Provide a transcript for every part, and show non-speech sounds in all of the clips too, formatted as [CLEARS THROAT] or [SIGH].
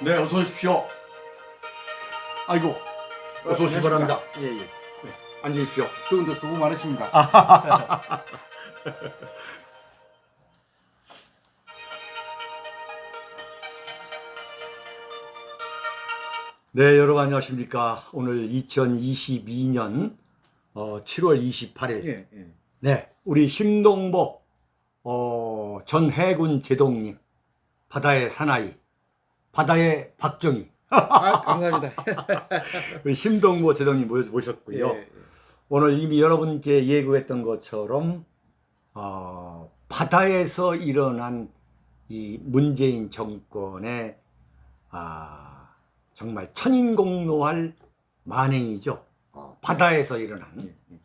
네, 어서 오십시오. 아이고, 어서 오시기 바랍니다. 예, 예. 앉으십시오. 두 분도 수고 많으십니다. [LAUGHS] 네, 여러분 안녕하십니까. 오늘 2022년 어, 7월 28일. 예, 예. 네, 우리 심동보 어, 전 해군 제동님, 바다의 사나이, 바다의 박정희, 아, 감사합니다. [LAUGHS] 우리 심동보 제동님 모셨고요. 예, 예. 오늘 이미 여러분께 예고했던 것처럼 어, 바다에서 일어난 이 문재인 정권의 아, 정말 천인공노할 만행이죠. 어, 바다에서 일어난 예, 예.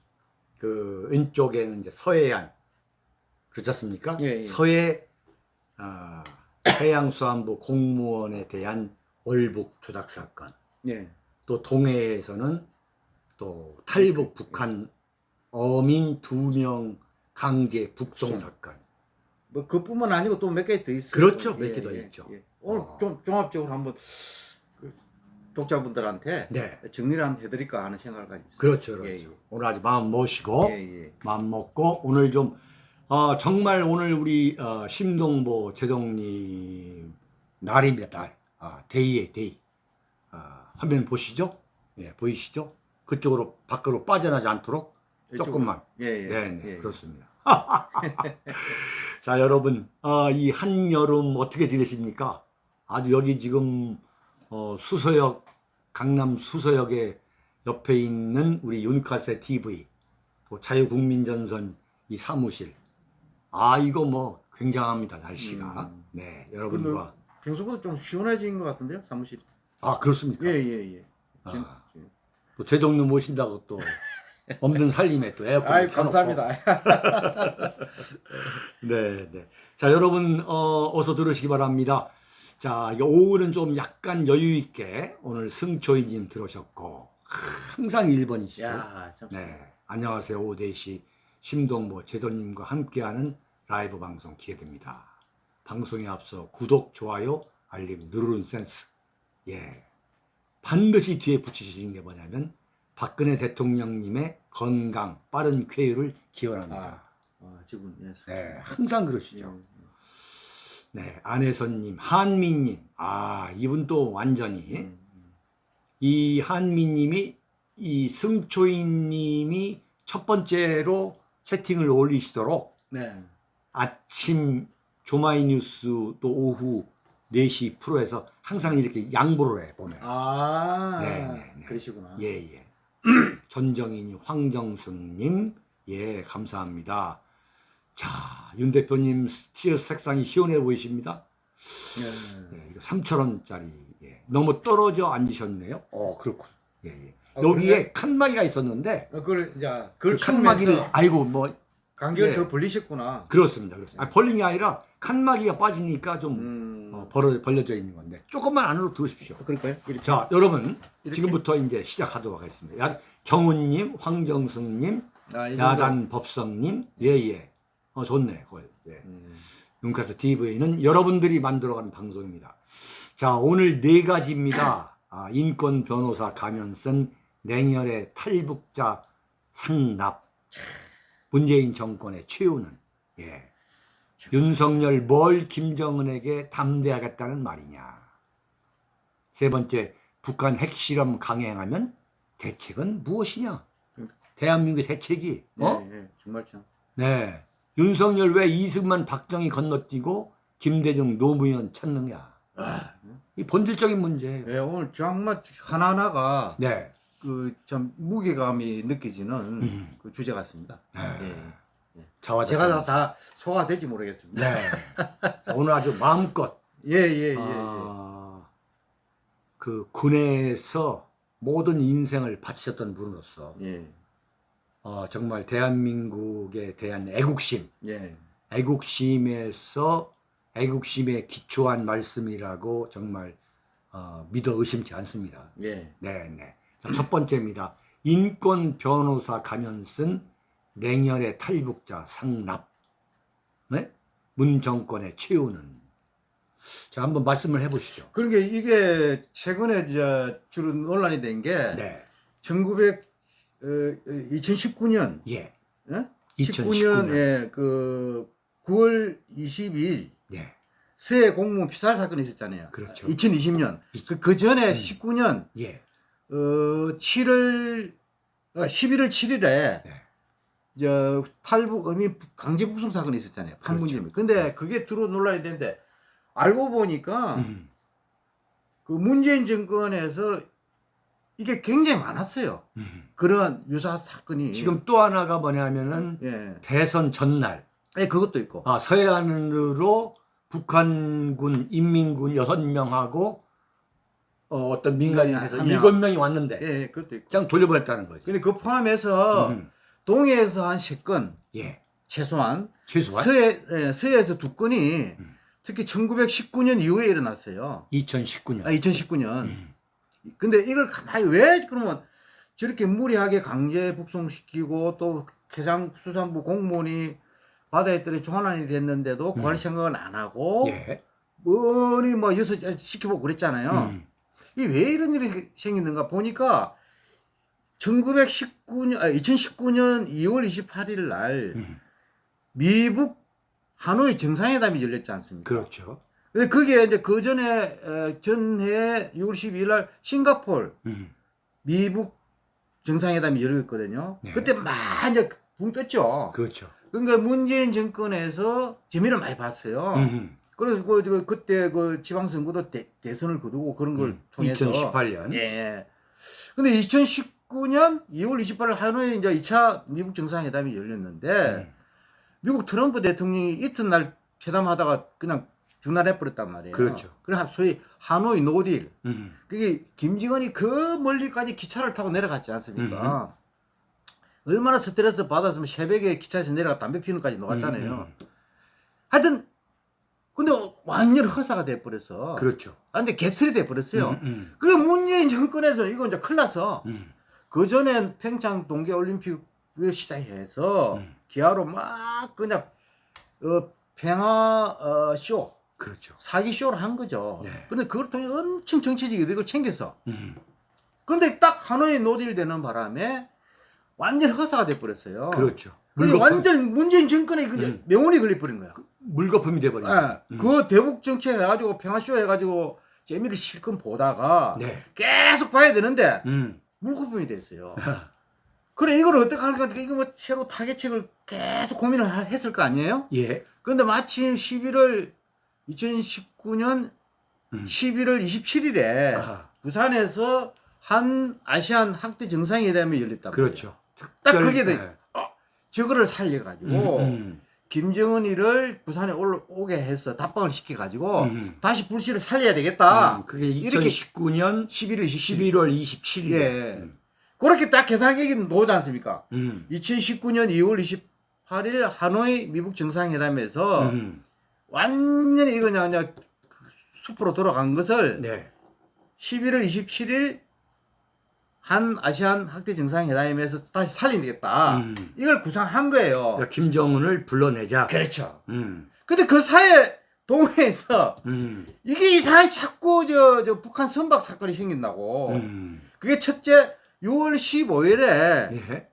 그 왼쪽에는 이제 서해안 그렇지 않습니까? 예, 예. 서해 아, 해양수산부 공무원에 대한 월북 조작 사건 예. 또 동해에서는 또 탈북 북한 어민 두 명 강제 북송. 사건 뭐 그뿐만 아니고 또 몇 개 더 있어요. 그렇죠. 몇 개더 있죠. 오늘 어. 좀 종합적으로 한번 그 독자분들한테 네 정리를 한번 해드릴까 하는 생각을 가지고 있어요. 그렇죠 그렇죠 예, 예. 오늘 아주 마음 모시고 예, 예. 마음 먹고 오늘 좀 어, 정말 오늘 우리 어, 심동보 제독님 날입니다 날 아, day에 day 아, 화면 보시죠 예 보이시죠 그쪽으로 밖으로 빠져나지 않도록 조금만 예, 예. 네, 네, 예. 그렇습니다. [LAUGHS] 자, 여러분, 어, 이 한여름 어떻게 지내십니까? 아주 여기 지금 어, 수서역, 강남 수서역에 옆에 있는 우리 윤칼세 TV, 또 자유국민전선 이 사무실. 아, 이거 뭐 굉장합니다, 날씨가. 음. 네, 여러분과. 평소보다 좀 시원해진 것 같은데요, 사무실. 아, 그렇습니까? 예, 예, 예. 진- 아, 진- 또 제동료 모신다고 또 [LAUGHS] 없는 살림에 또 에어컨 아이, 감사합니다. [LAUGHS] 네, 네. 자, 여러분, 어, 어서 들으시기 바랍니다. 자, 오후는 좀 약간 여유 있게 오늘 승초이님 들어오셨고, 항상 1번이시죠. 야, 참. 네. 안녕하세요. 오후 4시 심동보 제도님과 함께하는 라이브 방송 기회됩니다. 방송에 앞서 구독, 좋아요, 알림 누르는 센스. 예. 반드시 뒤에 붙이시는 게 뭐냐면 박근혜 대통령님의 건강, 빠른 쾌유를 기원합니다. 아, 지금 예. 네, 항상 그러시죠. 예. 네, 안혜선님, 한미님, 아 이분 또 완전히 음, 음. 이 한미님이 이 승초인님이 첫 번째로 채팅을 올리시도록 네. 아침 조마이뉴스 또 오후 4시 프로에서 항상 이렇게 양보를 해 보면 아, 네, 네, 네. 그러시구나. [CLEARS THROAT] 예예 전정인이 황정승님 예 감사합니다. 자윤 대표님 티셔츠 색상이 시원해 보이십니다. 예. 네, 이거 3,000원짜리. 예. 너무 떨어져 앉으셨네요. 어, 그렇군. 예, 예. 아, 여기에 칸막이가 있었는데, 어, 그걸 이제 그 그걸 칸막이를, 칸막이를 아이고, 뭐, 간격을 예. 더 벌리셨구나. 그렇습니다. 그렇습니다. 아, 벌린 게 아니라 칸막이가 빠지니까 좀 음. 어, 벌어, 벌려져 있는 건데, 조금만 안으로 들어오십시오. 그럴까요? 이렇게. 자, 여러분, 이렇게? 지금부터 이제 시작하도록 하겠습니다. 야, 정훈님, 황정승님, 아. 야단 법성님, 예, 예. 어, 좋네, 그걸. 예. 음. 윤카스 TV는 여러분들이 만들어가는 방송입니다. 자, 오늘 네 가지입니다. 아, 인권 변호사 가면 쓴 냉혈의 탈북자 상납. 문재인 정권의 최후는, 예. 윤석열 뭘 김정은에게 담대하겠다는 말이냐. 세 번째, 북한 핵실험 강행하면 대책은 무엇이냐? 대한민국의 대책이, 어? 예, 예. 정말 참. 네. 윤석열 왜 이승만 박정희 건너뛰고 김대중 노무현 찾느냐. 이 본질적인 문제예요. 예, 오늘 정말 하나하나가 네. 그 참 무게감이 느껴지는 음. 그 주제 같습니다. 네. 예. 자화 제가 다, 다 소화될지 모르겠습니다. 네. 자, 오늘 아주 마음껏 예, 예, 예, 아, 그 군에서 모든 인생을 바치셨던 분으로서 예. 예. 어, 정말 대한민국에 대한 애국심, 예. 애국심에서 애국심에 기초한 말씀이라고 정말 어, 믿어 의심치 않습니다. 예. 네, 네. 자, 첫 번째입니다. 인권 변호사 가면 쓴 냉혈의 탈북자 상납. 네? 문 정권의 최후는 자, 한번 말씀을 해보시죠. 그러니까 이게 최근에 저 주로 논란이 된 게 네. 1900 어, 2019년 예. 예? 2019년. 19년 그 9월 22일 네. 서해 공무원 피살 사건이 있었잖아요. 그렇죠. 2020년. 그, 그 전에 음. 19년 예. 어 7월 어, 11월 7일에 네. 저 탈북 어민 강제 북송 사건이 있었잖아요. 판문점에. 근데 그게 두루 논란이 됐는데 알고 보니까 음. 그 문재인 정권에서 이게 굉장히 많았어요. 음. 그런 유사 사건이 지금 또 하나가 뭐냐면은 예. 대선 전날 예, 그것도 있고. 아, 서해안으로 북한군 인민군 여섯 명하고 어, 어떤 민간인에서 한 명. 일곱 명이 왔는데 예, 예, 그것도 있고. 그냥 돌려보냈다는 거지. 근데 그 포함해서 음. 동해에서 한세건 예. 최소한 최소한 서해 예, 서해에서 두 건이 음. 특히 1919년 이후에 일어났어요. 2019년. 아, 2019년. 음. 근데 이걸 가만히 왜 그러면 저렇게 무리하게 강제 북송시키고 또 해상수산부 공무원이 바다에 떨어 조난이 됐는데도 구할 음. 생각은 안 하고 예. 뭐니 뭐 여섯 시켜보고 그랬잖아요. 음. 이 왜 이런 일이 생기는가 보니까 1919년 아, 2019년 2월 28일 날 음. 미북 하노이 정상회담이 열렸지 않습니까? 그렇죠. 근데 그게 이제 그 전에 어, 전해 6월 12일 날 싱가폴 음. 미북 정상회담이 열렸거든요. 네. 그때 막 이제 붕 떴죠. 그렇죠. 그러니까 문재인 정권에서 재미를 많이 봤어요. 음. 그래서 그, 그, 그때 그 지방선거도 대, 대선을 거두고 그런 걸 음. 통해서 2018년. 예. 근데 2019년 2월 28일 하노이에 이제 2차 미북 정상회담이 열렸는데 음. 미국 트럼프 대통령이 이튿날 회담하다가 그냥 중단해 버렸단 말이에요. 그렇죠. 그래 소위 하노이 no deal. 음. 그게 김정은이 그 멀리까지 기차를 타고 내려갔지 않습니까? 얼마나 스트레스 받았으면 새벽에 기차에서 내려가 담배 피는까지 녹았잖아요. 음. 하여튼 근데 완전 허사가 돼 버렸어. 그렇죠. 완전 개틀이 돼 버렸어요. 음. 음. 그래 문재인 정권에서 이거 이제 큰일 났어. 음. 그 전엔 평창 동계올림픽을 시작해서 음. 기아로 막 그냥 어, 평화 어, 쇼 그렇죠. 사기 쇼를 한 거죠. 네. 근데 그걸 통해 엄청 정치적 이득을 챙겼어. 음. 근데 딱 하노이 no deal 되는 바람에 완전 허사가 돼 버렸어요. 그렇죠. 완전 문재인 정권에 그냥 음. 명운이 걸려버린 거야. 물거품이 돼버린 예. 거죠. 음. 그 대북 정책 해가지고 평화쇼 해가지고 재미를 실컷 보다가 네. 계속 봐야 되는데 음. 물거품이 됐어요. [LAUGHS] 그래 이걸 어떻게 할까 이거 뭐 새로 타겟책을 계속 고민을 하- 했을 거 아니에요? 예. 근데 마침 11월 2019년 음. 11월 27일에 아하. 부산에서 한 아시안 학대 정상회담이 말이에요. 그렇죠. 딱 그게 돼. 네. 저거를 살려가지고 음, 음. 김정은이를 부산에 올라오게 해서 답방을 시켜가지고 음. 다시 불씨를 살려야 되겠다. 음, 그게 이렇게 2019년 11월 27일. 11월 27일. 예. 음. 그렇게 딱 계산하기 나오지 않습니까? 음. 2019년 2월 28일 하노이 미국 정상회담에서 음. 완전히 이거 그냥, 그냥 숲으로 돌아간 것을 네. 11월 27일 한 아시안 학대 정상회담에서 다시 살리겠다. 음. 이걸 구상한 거예요. 그러니까 김정은을 불러내자. 그렇죠. 음. 근데 그 사이에 동해에서 음. 이게 이상하게 자꾸 저, 저 북한 선박 사건이 생긴다고. 음. 그게 첫째 6월 15일에 예.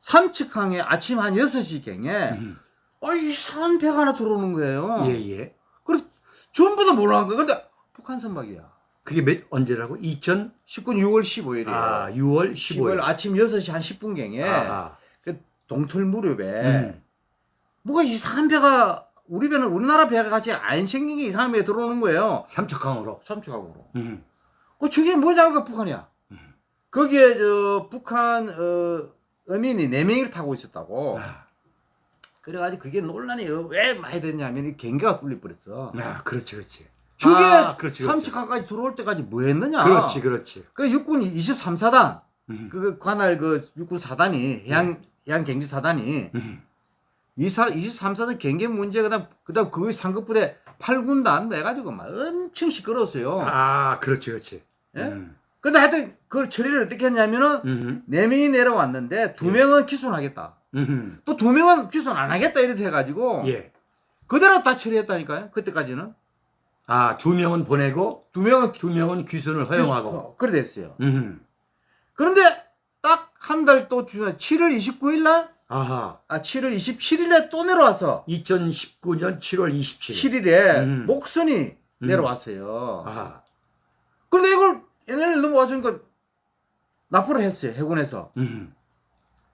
삼척항에 아침 한 6시경에 음. 어, 이상한 배가 하나 들어오는 거예요. 예, 예. 그래서 전부 다 몰라한 거예요. 근데 북한 선박이야. 그게 몇 언제라고? 2000 19년 6월 15일이에요. 아, 6월 15일 15일. 아침 6시 한 10분경에 아하. 동틀 무렵에 음. 뭐가 이상한 배가 우리 배는 우리나라 배가 같이 안 생긴 게 이상한 배가 들어오는 거예요. 삼척항으로. 삼척항으로. 음. 그 저게 뭐냐고 북한이야. 음. 거기에 저 북한 어, 어민이 네 명이 타고 있었다고. 아, 그래가지고 그게 논란이 왜 많이 됐냐면 이 경계가 뚫려 버렸어. 아, 그렇지, 그렇지. 저게 아, 그렇지, 그렇지. 삼척항까지 들어올 때까지 뭐 했느냐? 그렇지, 그렇지. 그 육군 23사단 음. 그 관할 그 육군 사단이 해양 해양 경비 사단이 음. 이사 23사단 경계 문제 그 다음 그 다음 그 상급부대 8군단 해가지고 막 엄청 시끄러웠어요. 아, 그렇지, 그렇지. 예? 음. 근데 하여튼 그걸 처리를 어떻게 했냐면은 음. 네 명이 내려왔는데 두 예. 명은 기소하겠다. 음. 또두 명은 기소는 안 하겠다 이렇게 해가지고 예. 그대로 다 처리했다니까요. 그때까지는 아, 두 명은 보내고 두 명은 두 명은 귀순을 허용하고. 그래 됐어요. 음. 그런데 딱 한 달 또 주에 7월 29일 날, 아하. 아 7월 27일에 또 내려와서 2019년 7월 27일. 7일에 음. 목선이 음. 내려왔어요. 아하. 그런데 이걸 얘네를 넘어와주니까 납부를 했어요 해군에서. 음.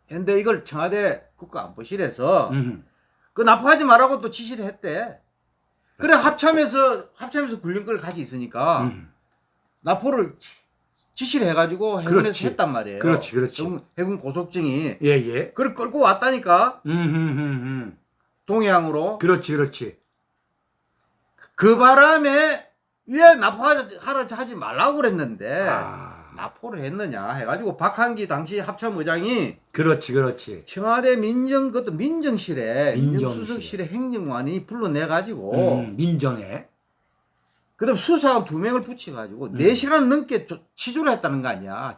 근데 이걸 청와대 국가안보실에서 음. 그 납부하지 말라고 또 지시를 했대. 그래 합참에서 합참에서 군령권을 가지고 있으니까 음. 납부를 지시를 해가지고 해군에서 그렇지. 했단 말이에요. 그렇지, 그렇지. 해군, 해군 고속증이 예, 예. 그걸 끌고 왔다니까 음, 음, 음, 음. 동해항으로. 그렇지, 그렇지. 그 바람에 왜 납부하지 하지 말라고 그랬는데 아. 납부를 했느냐 해가지고 박한기 당시 합참의장이 그렇지, 그렇지. 청와대 민정 그것도 민정실에 민정실. 민정수석실의 행정관이 불러내 가지고 음, 민정에. 그다음 수사관 두 명을 붙여가지고 음. 네 시간 넘게 조- 취조를 했다는 거 아니야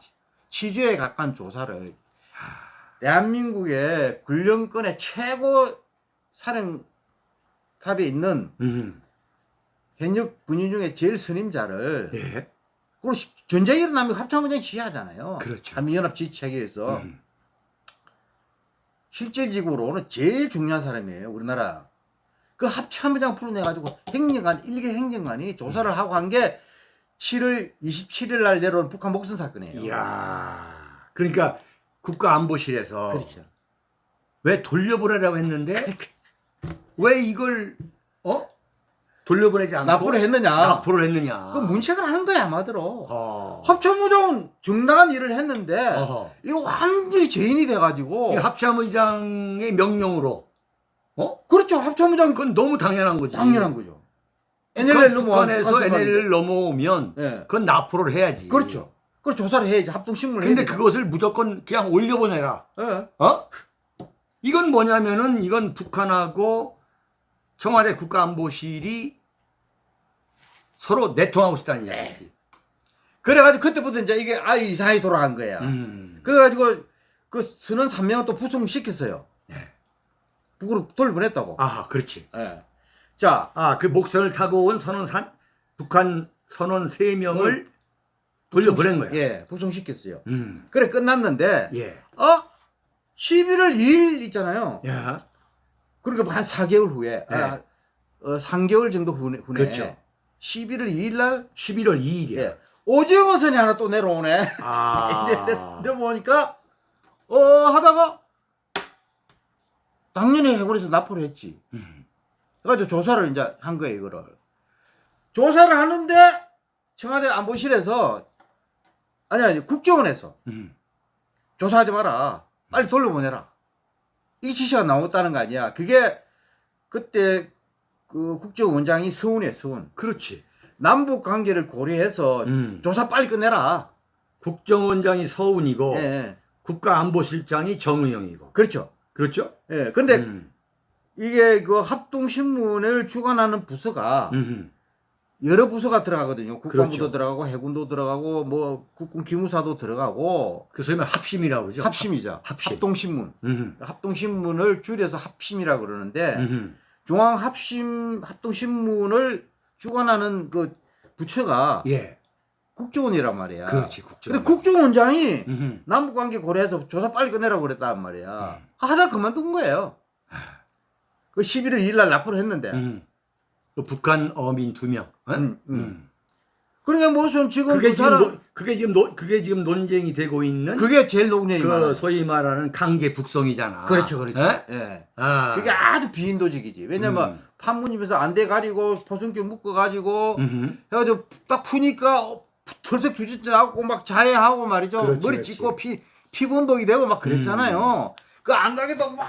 취조에 가까운 조사를 대한민국의 군령권의 최고 사령탑에 있는 음. 현역 군인 중에 제일 선임자를 예. 그리고 시- 전쟁이 일어나면 합참의장이 지휘하잖아요. 그렇죠. 한미연합 지휘체계에서. 음. 실질적으로는 제일 중요한 사람이에요 우리나라. 그 합참의장 풀어내가지고 행정관 일개 행정관이 조사를 하고 한 게 7월 27일 날 내려온 북한 목선 사건이에요. 이야. 그러니까 국가안보실에서 그렇죠. 왜 돌려보내라고 했는데 [LAUGHS] 왜 이걸 어 돌려보내지 않고 납부를 했느냐 납부를 했느냐? 그 문책을 하는 거야 아마들어 어. 합참의장은 정당한 일을 했는데 어허. 이거 완전히 죄인이 돼가지고 이 합참의장의 명령으로 어? 그렇죠 합참의장 그건 너무 당연한 거지. 당연한 거죠 북한, NLL 넘어와 북한에서 NLL 넘어오면 예 그건 납부를 해야지. 그렇죠 그 조사를 해야지 합동신문을 근데. 그것을 무조건 그냥 올려보내라. 예. 어? 이건 뭐냐면은 이건 북한하고 청와대 국가안보실이 서로 내통하고 싶다는 얘기지. 그래가지고 그때부터 이제 이게 아예 이상하게 돌아간 거야. 음. 그래가지고 그 선원 3명을 또 부송시켰어요. 네. 북으로 돌려보냈다고. 아, 그렇지. 예. 자, 아, 그 목선을 타고 온 선원 산 북한 선원 세명을 돌려보낸 거야. 예, 부송시켰어요. 음. 그래 끝났는데 예. 어? 11월 2일 있잖아요. 야. 그러니까 한 4개월 후에 네. 아, 어, 3개월 정도 후에, 후에 그렇죠. 11월 2일 날 11월 2일이야. 예. 오징어 선이 하나 또 내려오네. 아. [LAUGHS] 근데 보니까 어 하다가 당연히 해군에서 납부를 했지. 음. 그래가지고 조사를 이제 한 거예요, 이거를. 조사를 하는데 청와대 안보실에서 아니 아니 국정원에서 음. 조사하지 마라. 빨리 돌려보내라. 이 지시가 나왔다는 거 아니야. 그게 그때 그 국정원장이 서운이에요, 서운. 그렇지. 남북 관계를 고려해서 음. 조사 빨리 끝내라. 국정원장이 서운이고 예, 예. 국가안보실장이 정의영이고. 그렇죠. 그렇죠? 예. 근데 음. 이게 그 합동신문을 주관하는 부서가 음. 여러 부서가 들어가거든요. 국방부도 그렇죠. 들어가고 해군도 들어가고 뭐 국군 기무사도 들어가고 그 소위 말 합심이라고 그러죠. 합심이죠. 합심. 합동신문. 음. 합동신문을 줄여서 합심이라고 그러는데 음. 중앙합심 합동신문을 주관하는 그 부처가 예. 국정원이란 말이야. 그렇지. 국정원. 근데 국정원장이 음. 남북관계 고려해서 조사 빨리 끝내라고 그랬단 말이야. 음. 하다 그만둔 거예요. 그 11월 2일 날 납부를 했는데. 음. 그 북한 어민 두 명. 어? 음, 음. 그러니까 무슨 지금 그게 그 지금 사람- 노, 그게 지금 노, 그게 지금 논쟁이 되고 있는 그게 제일 녹년이 그 많아요. 소위 말하는 강제 북송이잖아. 그렇죠, 그렇죠. 예? 예. 아. 그게 아주 비인도적이지. 왜냐면 음. 판문점에서 안대 가리고 포승기 묶어 가지고 음흠. 해가지고 딱 푸니까 어, 털색 주짓하고 막 자해하고 말이죠. 그렇지, 머리. 찢고 피 피범벅이 되고 막 그랬잖아요. 음. 그안 가게도 막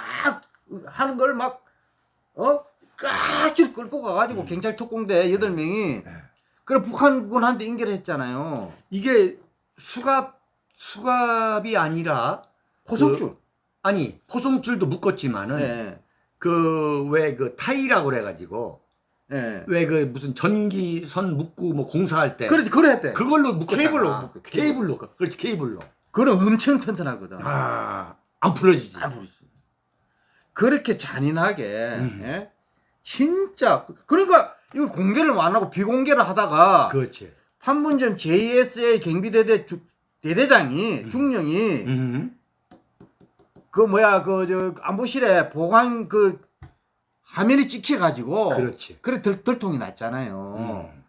하는 걸 막 어? 깍지를 끌고 가가지고 음. 경찰 특공대 여덟 명이 네. 그래 북한군 한테 인계를 했잖아요. 이게 수갑 수갑이 아니라 포석줄. 아니 포송줄도 묶었지만은 예. 그왜그 타이라고 그래가지고 예. 왜그 무슨 전기선 묶고 뭐 공사할 때 그렇지, 그래 했대. 그걸로 묶었잖아. 케이블로 묶어, 케이블. 케이블로 그렇지 케이블로 그래 엄청 튼튼하거든. 아안 풀어지지 안 부르지. 그렇게 잔인하게 음. 예? 진짜 그러니까 이걸 공개를 안 하고 비공개를 하다가 그렇지. 판문점 JSA 경비대대 주- 대대장이 음. 중령이 음. 그 뭐야 그 저 안보실에 보관 그 화면이 찍혀 가지고 그렇지. 그래 들, 들통이 났잖아요. 음.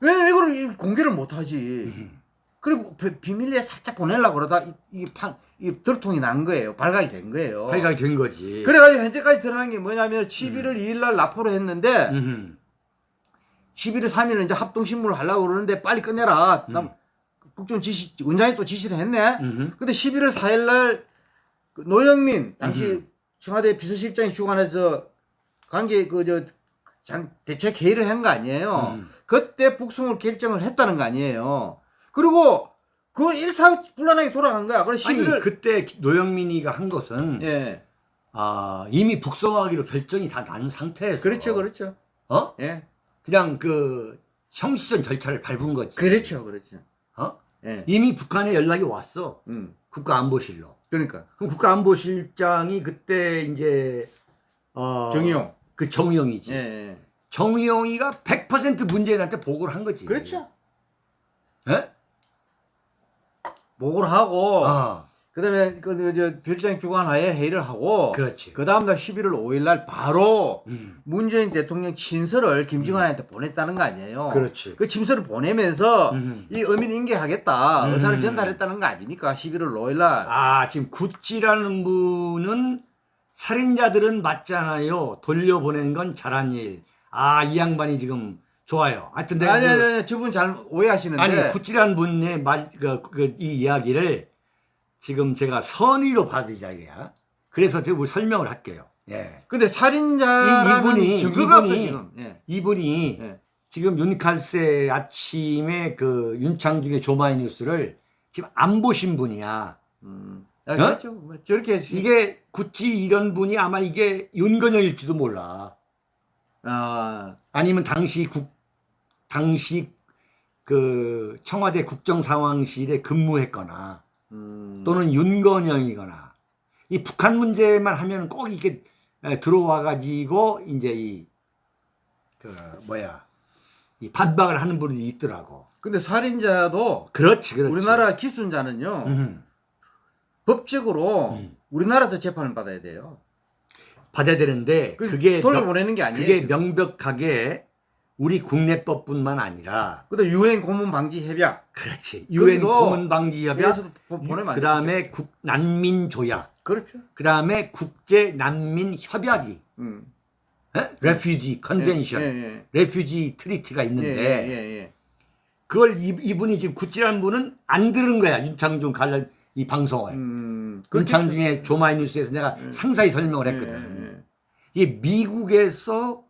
왜 이걸 이 공개를 못 하지? 음. 그리고 비- 비밀리에 살짝 보내려고 그러다 이- 이게 판, 이 들통이 난 거예요. 발각이 된 거예요. 발각이 된 거지. 그래가지고 현재까지 드러난 게 뭐냐면 11월 2일 날 납포를 했는데 음. 11월 3일은 이제 합동신문을 하려고 그러는데 빨리 끝내라. 음. 남 국정 지시, 원장이 또 지시를 했네. 음. 근데 11월 4일 날 그 노영민 당시 음. 청와대 비서실장이 주관해서 관계 그저 대책 회의를 한 거 아니에요. 음. 그때 북송을 결정을 했다는 거 아니에요. 그리고 그 일사불란하게 돌아간 거야. 그래 아니 11월 그때 노영민이가 한 것은 예. 아, 이미 북송하기로 결정이 다 난 상태에서 그렇죠. 그렇죠. 어? 예. 그냥 그 형식적 절차를 밟은 거지. 그렇죠. 그렇죠. 어? 예. 이미 북한에 연락이 왔어. 음. 국가안보실로. 그러니까 그럼 국가안보실장이 그때 이제 어 정의용. 그 정의용이지. 예. 예. 정의용이가 100% 문재인한테 보고를 한 거지. 그렇죠. 예? 보고를 하고 어, 그다음에 그저 별장 주관하에 회의를 하고 그렇지. 그 다음 날 11월 5일 날 바로 음, 문재인 대통령 친서를 김정은한테 보냈다는 거 아니에요. 그렇지. 그 친서를 보내면서 음. 이 의미를 인계하겠다 음. 의사를 전달했다는 거 아닙니까? 11월 5일 날. 아, 지금 구찌라는 분은 살인자들은 맞잖아요. 돌려보낸 건 잘한 일. 아, 이 양반이 지금 좋아요. 하여튼 내가 아니, 그- 아니, 아니, 저분 잘 오해하시는데. 아니 구찌란 분의 말, 그, 그, 이 이야기를 지금 제가 선의로 받으자 이게야. 그래서 제가 설명을 할게요. 예. 근데 살인자라는 이- 이분이- 증거가 없어 이분이- 지금. 예. 이분이 예. 지금 윤칼세 아침에 그 윤창중의 조마이 뉴스를 지금 안 보신 분이야. 음. 아, 그렇죠. 뭐 저렇게 어? 이게 구찌 이런 분이 아마 이게 윤건영일지도 몰라. 아, 아니면 당시 국 당시 그 청와대 국정상황실에 근무했거나 음. 또는 윤건영이거나 이 북한 문제만 하면 꼭 이게 들어와 가지고 이제 이 그 뭐야 이 반박을 하는 분이 있더라고. 근데 살인자도 그렇지, 그렇지. 우리나라 기순자는요. 음, 법적으로 음. 우리나라에서 재판을 받아야 돼요. 받아야 되는데 그 그게 돌려보내는 게 명, 아니에요. 그게 명백하게 우리 국내법뿐만 아니라 그다음 유엔 고문 방지 협약. 그렇지 유엔 고문 방지 협약 그 다음에 국 난민 조약 그렇죠. 그 다음에 국제 난민 협약이 음. Refugee Convention 예, 예, Refugee Treaty가 예. 있는데 예, 예, 예. 그걸 이, 이분이 지금 구찌라는 분은 안 들은 거야 윤창중 관련 이 방송을 음. 윤창중의 조마이뉴스에서 내가 예. 상세히 설명을 예, 했거든 예, 예. 이 미국에서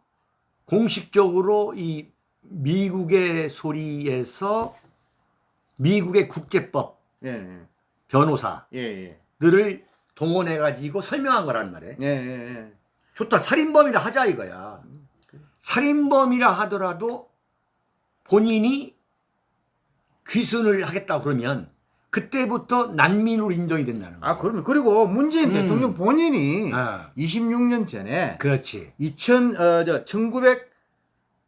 공식적으로 이 미국의 소리에서 미국의 국제법 예, 예. 변호사들을 예, 예. 동원해 가지고 설명한 거란 말이에요. 예, 예, 예. 좋다 살인범이라 하자 이거야. 살인범이라 하더라도 본인이 귀순을 하겠다 그러면 그때부터 난민으로 인정이 된다는 거야. 아, 그러면 그리고 문재인 음. 대통령 본인이 아, 26년 전에 그렇지. 2000, 어, 저,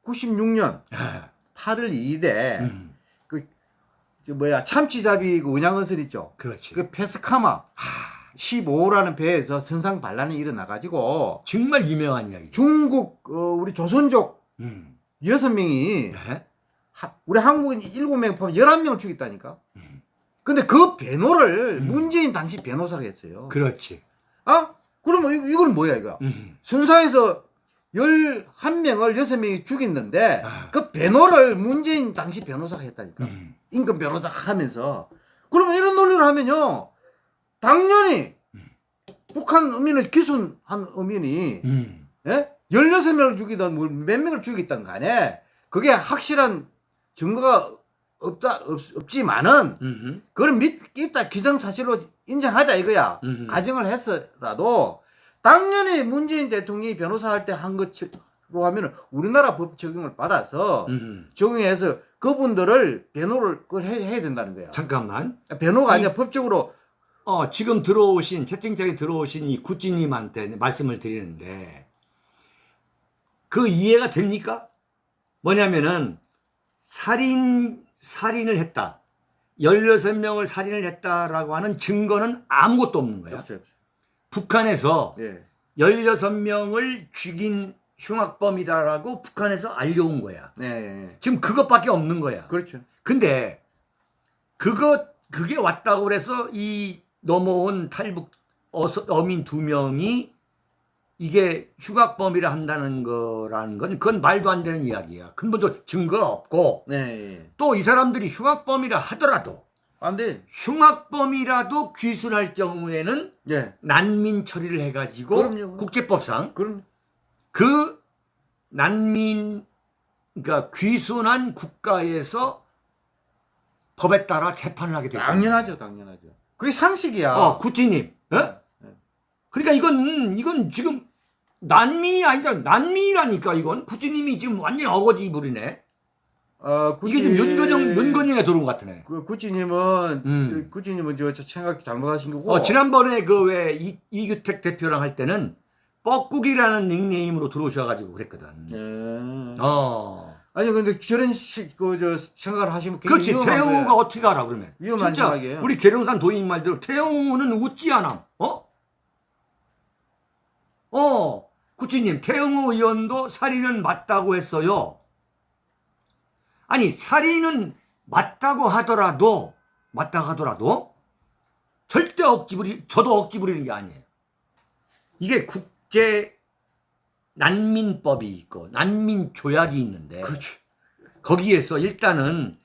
1996년 아, 8월 2일에 음, 그 뭐야 참치잡이 그 은양어선 있죠. 그렇지. 그 페스카마 15호라는 배에서 선상 반란이 일어나 가지고 정말 유명한 이야기죠. 중국 어, 우리 조선족 음. 여섯 명이 네? 하- 우리 한국인 일곱 명 포함 11명을 죽였다니까. 음. 근데 그 변호를 음. 문재인 당시 변호사가 했어요. 그렇지. 아? 그러면 이- 이건 뭐야 이거? 음. 선상에서 11명을 여섯 명이 죽였는데 아. 그 변호를 문재인 당시 변호사가 했다니까. 음. 임금 변호사 하면서 그러면 이런 논리를 하면요 당연히 북한 의민을 기순한 의민이 음. 예? 16명을 죽이든 뭐몇 명을 죽였든 간에 그게 확실한 증거가 없다 없, 없지만은 음. 그걸 믿겠다 기정사실로 인정하자 이거야 음. 가정을 했어라도 당연히 문재인 대통령이 변호사 할 때 한 것으로 하면은 우리나라 법 적용을 받아서 음. 적용해서 그분들을 변호를 그걸 해, 해야 된다는 거야. 잠깐만. 변호가 아니라 법적으로 어, 지금 들어오신 채팅창에 들어오신 이 구찌님한테 말씀을 드리는데 그 이해가 됩니까? 뭐냐면은 살인 살인을 했다. 16명을 살인을 했다라고 하는 증거는 아무것도 없는 거야. 없어요. 북한에서 예. 16명을 죽인 흉악범이다라고 북한에서 알려온 거야. 예, 예. 지금 그것밖에 없는 거야. 그렇죠. 근데 그거 그게 왔다고 그래서 이 넘어온 탈북 어서, 어민 두 명이 이게 흉악범이라 한다는 거라는 건 그건 말도 안 되는 이야기야. 근본적으로 증거가 없고 네. 예. 또이 사람들이 흉악범이라 하더라도 안 돼. 흉악범이라도 귀순할 경우에는 예. 난민 처리를 해가지고 그럼요. 국제법상 그럼 그 난민 그러니까 귀순한 국가에서 법에 따라 재판을 하게 됩니다. 당연하죠, 당연하죠. 그게 상식이야. 어, 구찌님. 예? 네. 그러니까 이건 이건 지금 난민이 아니잖아. 난민이라니까 이건 구찌님이 지금 완전 히 어거지 부리네. 어, 이게 지금 윤건영 윤건영에 들어온 것 같으네. 그 구찌님은 음. 그 구찌님은 저, 저 생각 잘못하신 거고. 어, 지난번에 그 왜 이규택 대표랑 할 때는 뻐꾸기라는 닉네임으로 들어오셔가지고 그랬거든. 예. 어. 아니 근데 저런 식, 그 저 생각을 하시면 그렇지. 거예요. 어떻게 알아 그러면? 위험한 진짜 생각이에요. 우리 계룡산 도인 말대로 태영우는 웃지 않아. 어? 어. 구찌님 태영우 의원도 살인은 맞다고 했어요. 아니 살인은 맞다고 하더라도 맞다고 하더라도 절대 억지 부리 저도 억지 부리는 게 아니에요. 이게 국제 난민법이 있고 난민 조약이 있는데 그렇지. 거기에서 일단은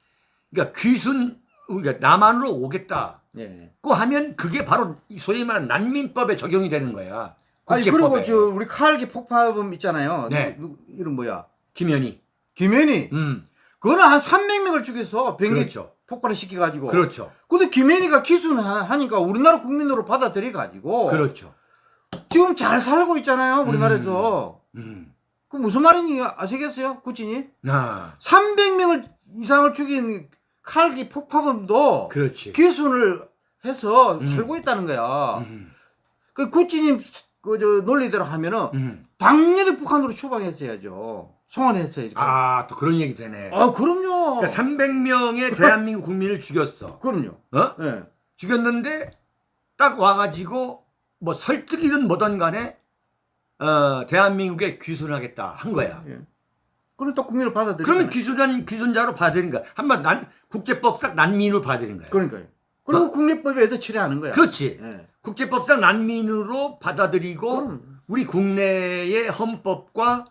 그러니까 귀순 그러니까 남한으로 오겠다고 예. 하면 그게 바로 이 소위 말하는 난민법에 적용이 되는 거야. 아니. 그리고 저 우리 칼기 폭파범 있잖아요. 네. 누, 누, 이름 뭐야? 김현희. 김현희. 음. 그거는 한 300명을 죽여서 비행기 그렇죠. 폭발을 시켜가지고. 그렇죠. 근데 김현희가 하- 하니까 우리나라 국민으로 받아들여가지고. 그렇죠. 지금 잘 살고 있잖아요. 우리나라에서. 음. 그 무슨 말인지 아시겠어요? 구찌님? 아, 300명을 이상을 죽인 칼기 폭파범도 그렇지. 기순을 해서 음. 살고 있다는 거야. 음. 그 구찌님 그 저 논리대로 하면은 음. 당연히 북한으로 추방했어야죠. 송환했어야죠. 아, 또 그런 얘기 되네. 아, 그럼요. 그러니까 300명의 대한민국 국민을 죽였어. [LAUGHS] 그럼요. 어? 예. 죽였는데 딱 와가지고 뭐 설득이든 뭐든 간에 어, 대한민국에 귀순하겠다 한 거야. 예. 그럼 또 국민을 받아들이잖아요. 그러면 귀순한 귀순자로 받아들인 거야. 한번 난 국제법상 난민으로 받아들인 거야. 그러니까요. 그리고 어? 국내법에서 처리하는 거야. 그렇지. 예. 국제법상 난민으로 받아들이고 그럼. 우리 국내의 헌법과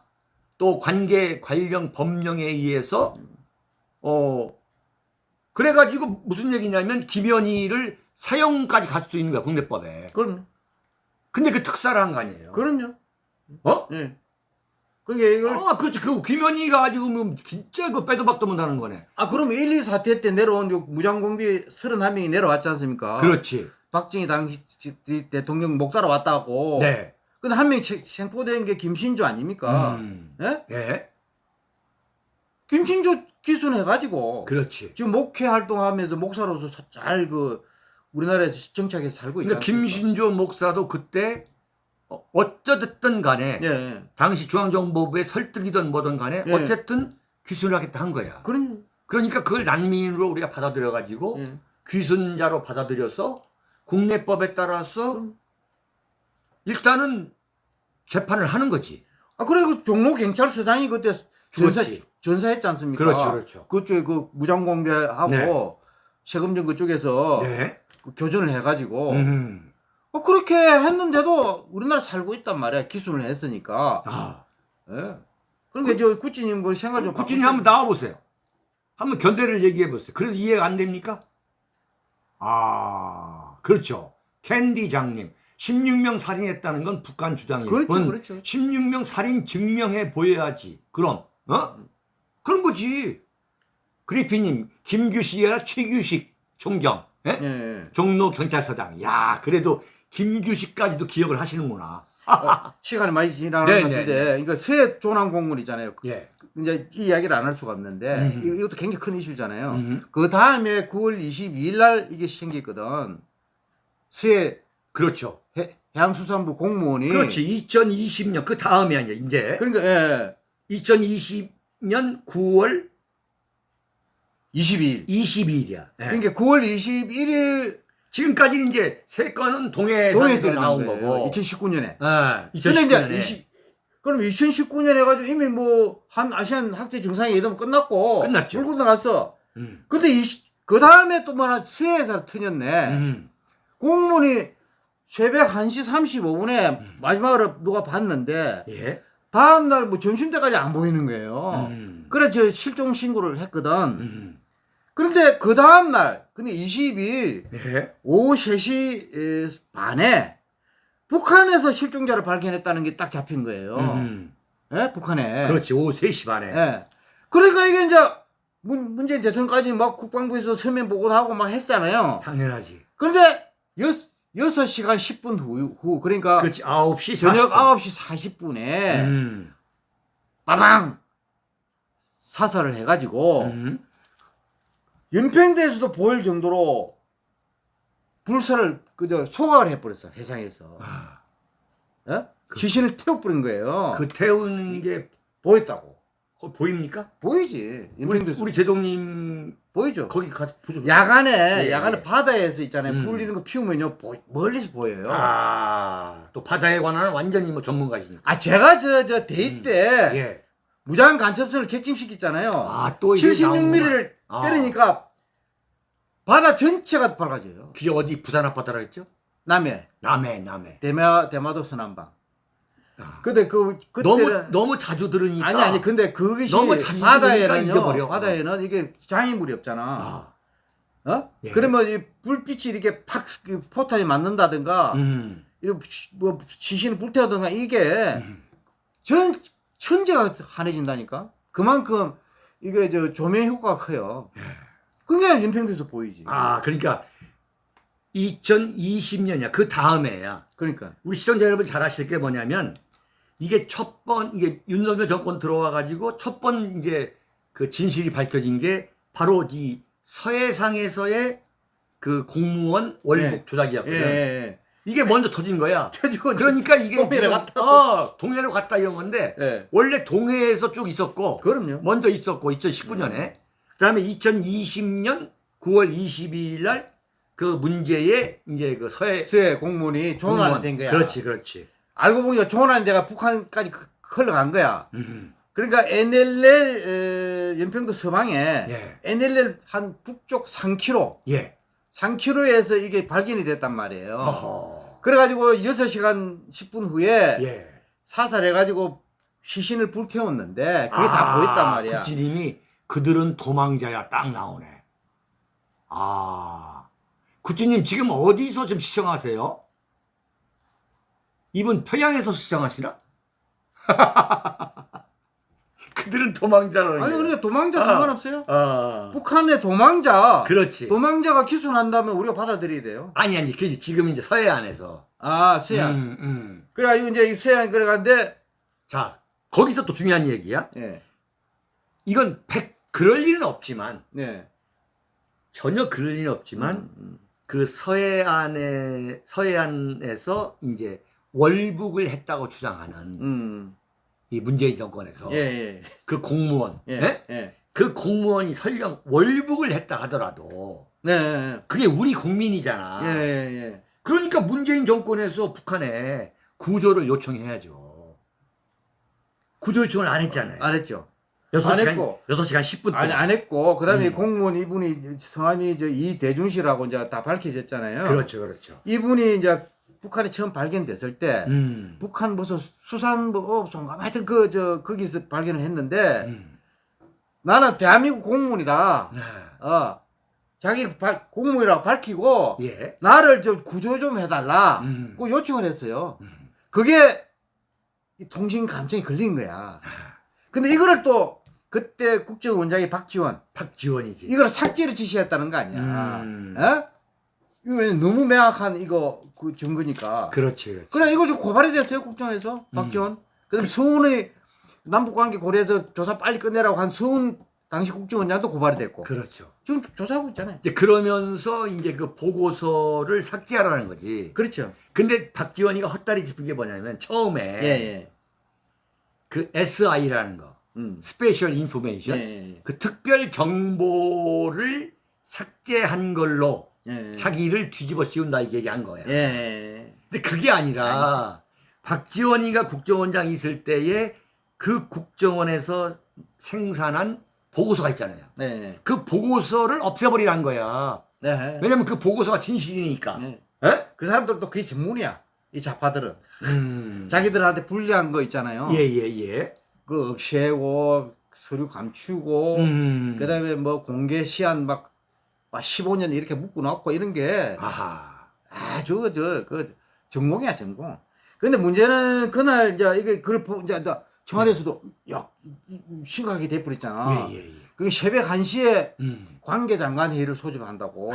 또 관계 관련 법령에 의해서 어 그래가지고 무슨 얘기냐면 김현희를 사형까지 갈 수 있는 거야 국내법에. 그럼요. 근데 그 특사를 한 거 아니에요. 그럼요. 어? 예. 그러니까 이걸 아, 그렇지. 그 김현희가 가지고 뭐 진짜 그 빼도 박도 못하는 거네. 아 그럼 1, 2 사태 때 내려온 요 무장공비 31명이 내려왔지 않습니까? 그렇지. 박정희 당시 대통령 목 따라 왔다고. 네. 근데 한 명이 체- 생포된 게 김신조 아닙니까? 음. 예? 예. 김신조 기순해가지고 그렇지. 지금 목회 활동하면서 목사로서 잘 그 우리나라에서 정착해서 살고 있지 그러니까? 김신조 목사도 그때 어- 어쩌됐든 간에 예, 예. 당시 중앙정보부의 설득이든 뭐든 간에 예. 어쨌든 귀순을 하겠다 한 거야. 그럼 그러니까 그걸 난민으로 우리가 받아들여 가지고 예. 귀순자로 받아들여서 국내법에 따라서 그럼. 일단은 재판을 하는 거지. 아 그리고 종로 경찰서장이 그때 전사 그렇지. 전사했지 않습니까? 그렇죠, 그렇죠. 그쪽에 그 무장공비하고 네. 세금전 그쪽에서 네. 그 교전을 해가지고 음. 어, 그렇게 했는데도 우리나라 살고 있단 말이야 기순을 했으니까. 아. 예. 그러니까 저 구찌님 그 생각 좀 바꾸세요. 한번 나와 보세요. 한번 견대를 얘기해 보세요. 그래도 이해가 안 됩니까? 아, 그렇죠. 캔디 장님. 16명 살인했다는 건 북한 주장이고 그렇죠, 그렇죠. 16명 살인 증명해 보여야지. 그럼 어? 그런 거지. 그리피님, 김규식이 아니라 최규식 총경, 예? 예, 예. 종로 경찰서장. 야, 그래도 김규식까지도 기억을 하시는구나. 어, 시간이 많이 지나는 네, 것 네, 같은데 이거 새 조남 공무원이잖아요. 예. 이제 이 이야기를 안 할 수가 없는데 음. 이- 이것도 굉장히 큰 이슈잖아요. 음, 그 다음에 9월 22일 날 이게 생겼거든. 새 그렇죠. 해, 해양수산부 공무원이 그렇지. 2020년 그 다음이 아니야, 이제. 그러니까 예. 2020년 9월 22일. 22일이야. 그러니까 9월 21일 지금까지는 이제 세 건은 동해에서 동해에서 나온 거예요. 거고. 2019년에. 예, 근데 2019년에. 이제 20, 그럼 2019년 해가지고 이미 뭐 한 아시안 학대 정상회 의도 끝났고 끝났죠. 물 건너갔어. 음. 근데 그 다음에 또 뭐나 수해에서 터졌네. 음. 공문이 새벽 1시 35분에 음. 마지막으로 누가 봤는데 예. 다음날 뭐 점심때까지 안 보이는 거예요. 음. 그래 저 실종 신고를 했거든. 음. 그런데 그 다음날 근데 22일 예. 오후 3시 에, 반에 북한에서 실종자를 발견했다는 게 딱 잡힌 거예요. 음. 예? 북한에. 그렇지. 오후 3시 반에. 예. 그러니까 이게 이제 문, 문재인 대통령까지 막 국방부에서 서면 보고도 하고 막 했잖아요. 당연하지. 그런데 여, 6시간 10분 후, 후 그러니까 그렇지. 9시 40분. 저녁 9시 40분에 음. 빠방 사살을 해가지고 음. 연평도에서도 보일 정도로 불사를 그저 소각을 해버렸어 해상에서 아, 예? 그- 귀신을 태워버린 거예요 그 태우는 게 보였다고 거- 보입니까? 보이지 우리, 우리 제동님 보이죠 거기 가서 보죠. 야간에 예, 야간에 예. 바다에서 있잖아요 음. 불 이런 거 피우면요 보- 멀리서 보여요 아, 아, 또 바다에 관한 완전히 뭐 전문가시니까. 제가 저저 데이 음. 때 예. 무장 간첩선을 객침시켰잖아요 아, 또 이게 76mm를 아. 때리니까 바다 전체가 밝아져요 그게 어디 부산 앞바다라 했죠? 남해 남해, 남해. 대마 대마도 서남방 아. 근데 그 그때 너무 너무 자주 들으니까 아니 아니 근데 그것이 너무 자주 바다에는요 잊어버려. 바다에는 이게 장애물이 없잖아 아, 어 예. 그러면 이 불빛이 이렇게 팍그 포탄이 맞는다든가 음. 이렇게 뭐 시신을 불태우든가 이게 음. 전 천재가 환해진다니까 그만큼 이게 저 조명 효과가 커요 그게 연평도에서 보이지 예. 아, 그러니까 2020년이야. 그 다음에야. 그러니까 우리 시청자 여러분 잘 아실 게 뭐냐면 이게 첫 번 이게 윤석열 정권 들어와 가지고 첫 번 이제 그 진실이 밝혀진 게 바로 이 서해상에서의 그 공무원 월북 예. 조작이었거든. 예, 예. 이게 먼저 터진 거야. [LAUGHS] 그러니까 이게 동해로 갔다 어, 동해로 갔다 이런 건데 예. 원래 동해에서 쭉 있었고 그럼요 먼저 있었고 2019년에 그다음에 2020년 9월 22일 날 그 문제의 이제 그 서해 세 공무원이 조난이 된 거야 그렇지, 그렇지. 알고 보니까 조난이 돼가 북한까지 그- 흘러간 거야 음. 그러니까 NLL 에, 연평도 서방에 예. NLL 한 북쪽 3km 예. 3km에서 이게 발견이 됐단 말이에요 어허. 그래가지고 6시간 10분 후에 예. 사살해가지고 시신을 불태웠는데 그게 다 보였단 말이야 국진님이 그들은 도망자야 딱 나오네. 아. 국진님 지금 어디서 지금 시청하세요? 이분 평양에서 시청하시나? [LAUGHS] 그들은 도망자라는 아니 게. 그런데 도망자 아. 상관없어요 아. 북한의 도망자 그렇지. 도망자가 기소난다면 우리가 받아들여야 돼요 아니 아니 그 지금 이제 서해안에서. 아 서해안 음, 음. 그래가지고 이제 이 서해안 그래가는데 자 거기서 또 중요한 얘기야. 예, 이건 백 그럴 일은 없지만 네. 전혀 그럴 일은 없지만 음, 음. 그 서해안에 서해안에서 이제 월북을 했다고 주장하는 음. 이 문재인 정권에서 예, 예, 그 공무원, 예, 예? 예. 그 공무원이 설령 월북을 했다 하더라도 네, 네, 그게 우리 국민이잖아. 네. 예, 예, 예. 그러니까 문재인 정권에서 북한에 구조를 요청해야죠. 구조 요청을 안 했잖아요. 안 했죠. 6시간, 안 했고. 6시간 10분 동안. 아니, 안 했고, 그 다음에 음. 공무원 이분이 성함이 저 이대준 씨라고 이제 다 밝혀졌잖아요. 그렇죠, 그렇죠. 이분이 이제 북한에 처음 발견됐을 때, 음. 북한 무슨 수산부 업소인가 하여튼 그, 저, 거기서 발견을 했는데, 음. 나는 대한민국 공무원이다. 네. 어. 자기 발, 공무원이라고 밝히고, 예. 나를 저 구조 좀 해달라. 음. 그 요청을 했어요. 음. 그게 이 통신 감청이 걸린 거야. 근데 이거를 또 그때 국정원장이 박지원 박지원이지. 이걸 삭제를 지시했다는 거 아니야. 음. 어? 이거 왜 너무 명확한 이거 그 증거니까. 그렇지, 그렇지. 그래 이거 지금 고발이 됐어요 국정에서 박지원. 그다음에 서훈의 남북관계 고려해서 조사 빨리 끝내라고 한 서훈 당시 국정원장도 고발이 됐고 그렇죠. 지금 조사하고 있잖아요. 이제 그러면서 이제 그 보고서를 삭제하라는 거지. 그렇죠. 근데 박지원이가 헛다리 짚은 게 뭐냐면 처음에 예 예. 그 SI라는 거, 음. special information, 예, 그 특별 정보를 삭제한 걸로 예, 예. 자기를 뒤집어 씌운다 이게 얘기한 거야. 예. 근데 그게 아니라 박지원이가 국정원장 있을 때에 그 국정원에서 생산한 보고서가 있잖아요. 네. 그 보고서를 없애버리란 거야. 네. 왜냐면 그 보고서가 진실이니까. 네. 에? 그 사람들도 그게 전문이야. 이 좌파들은 음. 자기들한테 불리한 거 있잖아요. 예, 예, 예. 그 없애고 서류 감추고 음. 그 다음에 뭐 공개 시한 막, 막 15년 이렇게 묶어 놓고 이런 게 아하. 아주 저그 전공이야 전공. 근데 문제는 그날 이제 이게 그걸 보 이제 나 청와대에서도 야 이- 이- 심각하게 돼버렸잖아. 예, 예, 예. 그리고 새벽 1시에 음. 관계장관 회의를 소집한다고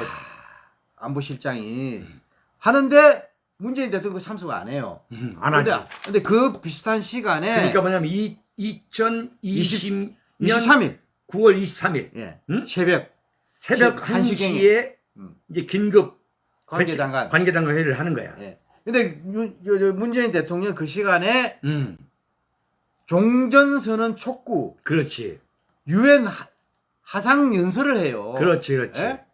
안보실장이 하는데 문재인 대통령 참석 안 해요. 음, 안 하지. 근데, 근데 그 비슷한 시간에 그러니까 뭐냐면 이 2020년 23일 9월 23일 예. 응? 새벽 새벽 시- 한시경에. 1시에 음. 이제 긴급 관계장관. 관계장관 회의를 하는 거야. 예. 근데 문재인 대통령 그 시간에 음. 종전선언 촉구 그렇지. 유엔 하- 하상 연설을 해요. 그렇지, 그렇지. 예?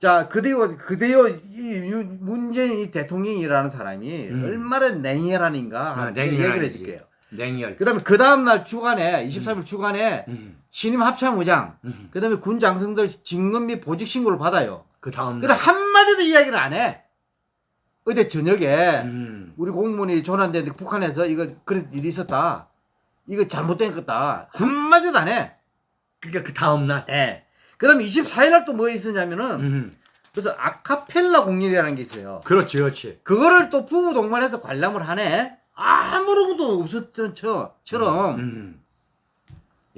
자, 그대요, 그대요, 이 유- 문재인 이 대통령이라는 사람이 음. 얼마나 냉혈한인가 아, 그 얘기를. 해줄게요. 냉혈. 그 다음에 그 다음날 주간에, 23일 주간에 음. 신임 합참의장, 음. 그 다음에 군 장성들 증금 및 보직 신고를 받아요. 그 다음 근데 한마디도 이야기를 안 해. 어제 저녁에 음. 우리 공무원이 전환됐는데 북한에서 이거 그런 일이 있었다. 이거 잘못된 거다. 한마디도 안 해. 그러니까 그 다음 날. 예. 그 다음에 24일 날 또 뭐 있었냐면은 음. 그래서 아카펠라 공연이라는 게 있어요. 그렇지, 그렇지. 그거를 또 부부 동반해서 관람을 하네. 아무런 것도 없었던 처럼. 음.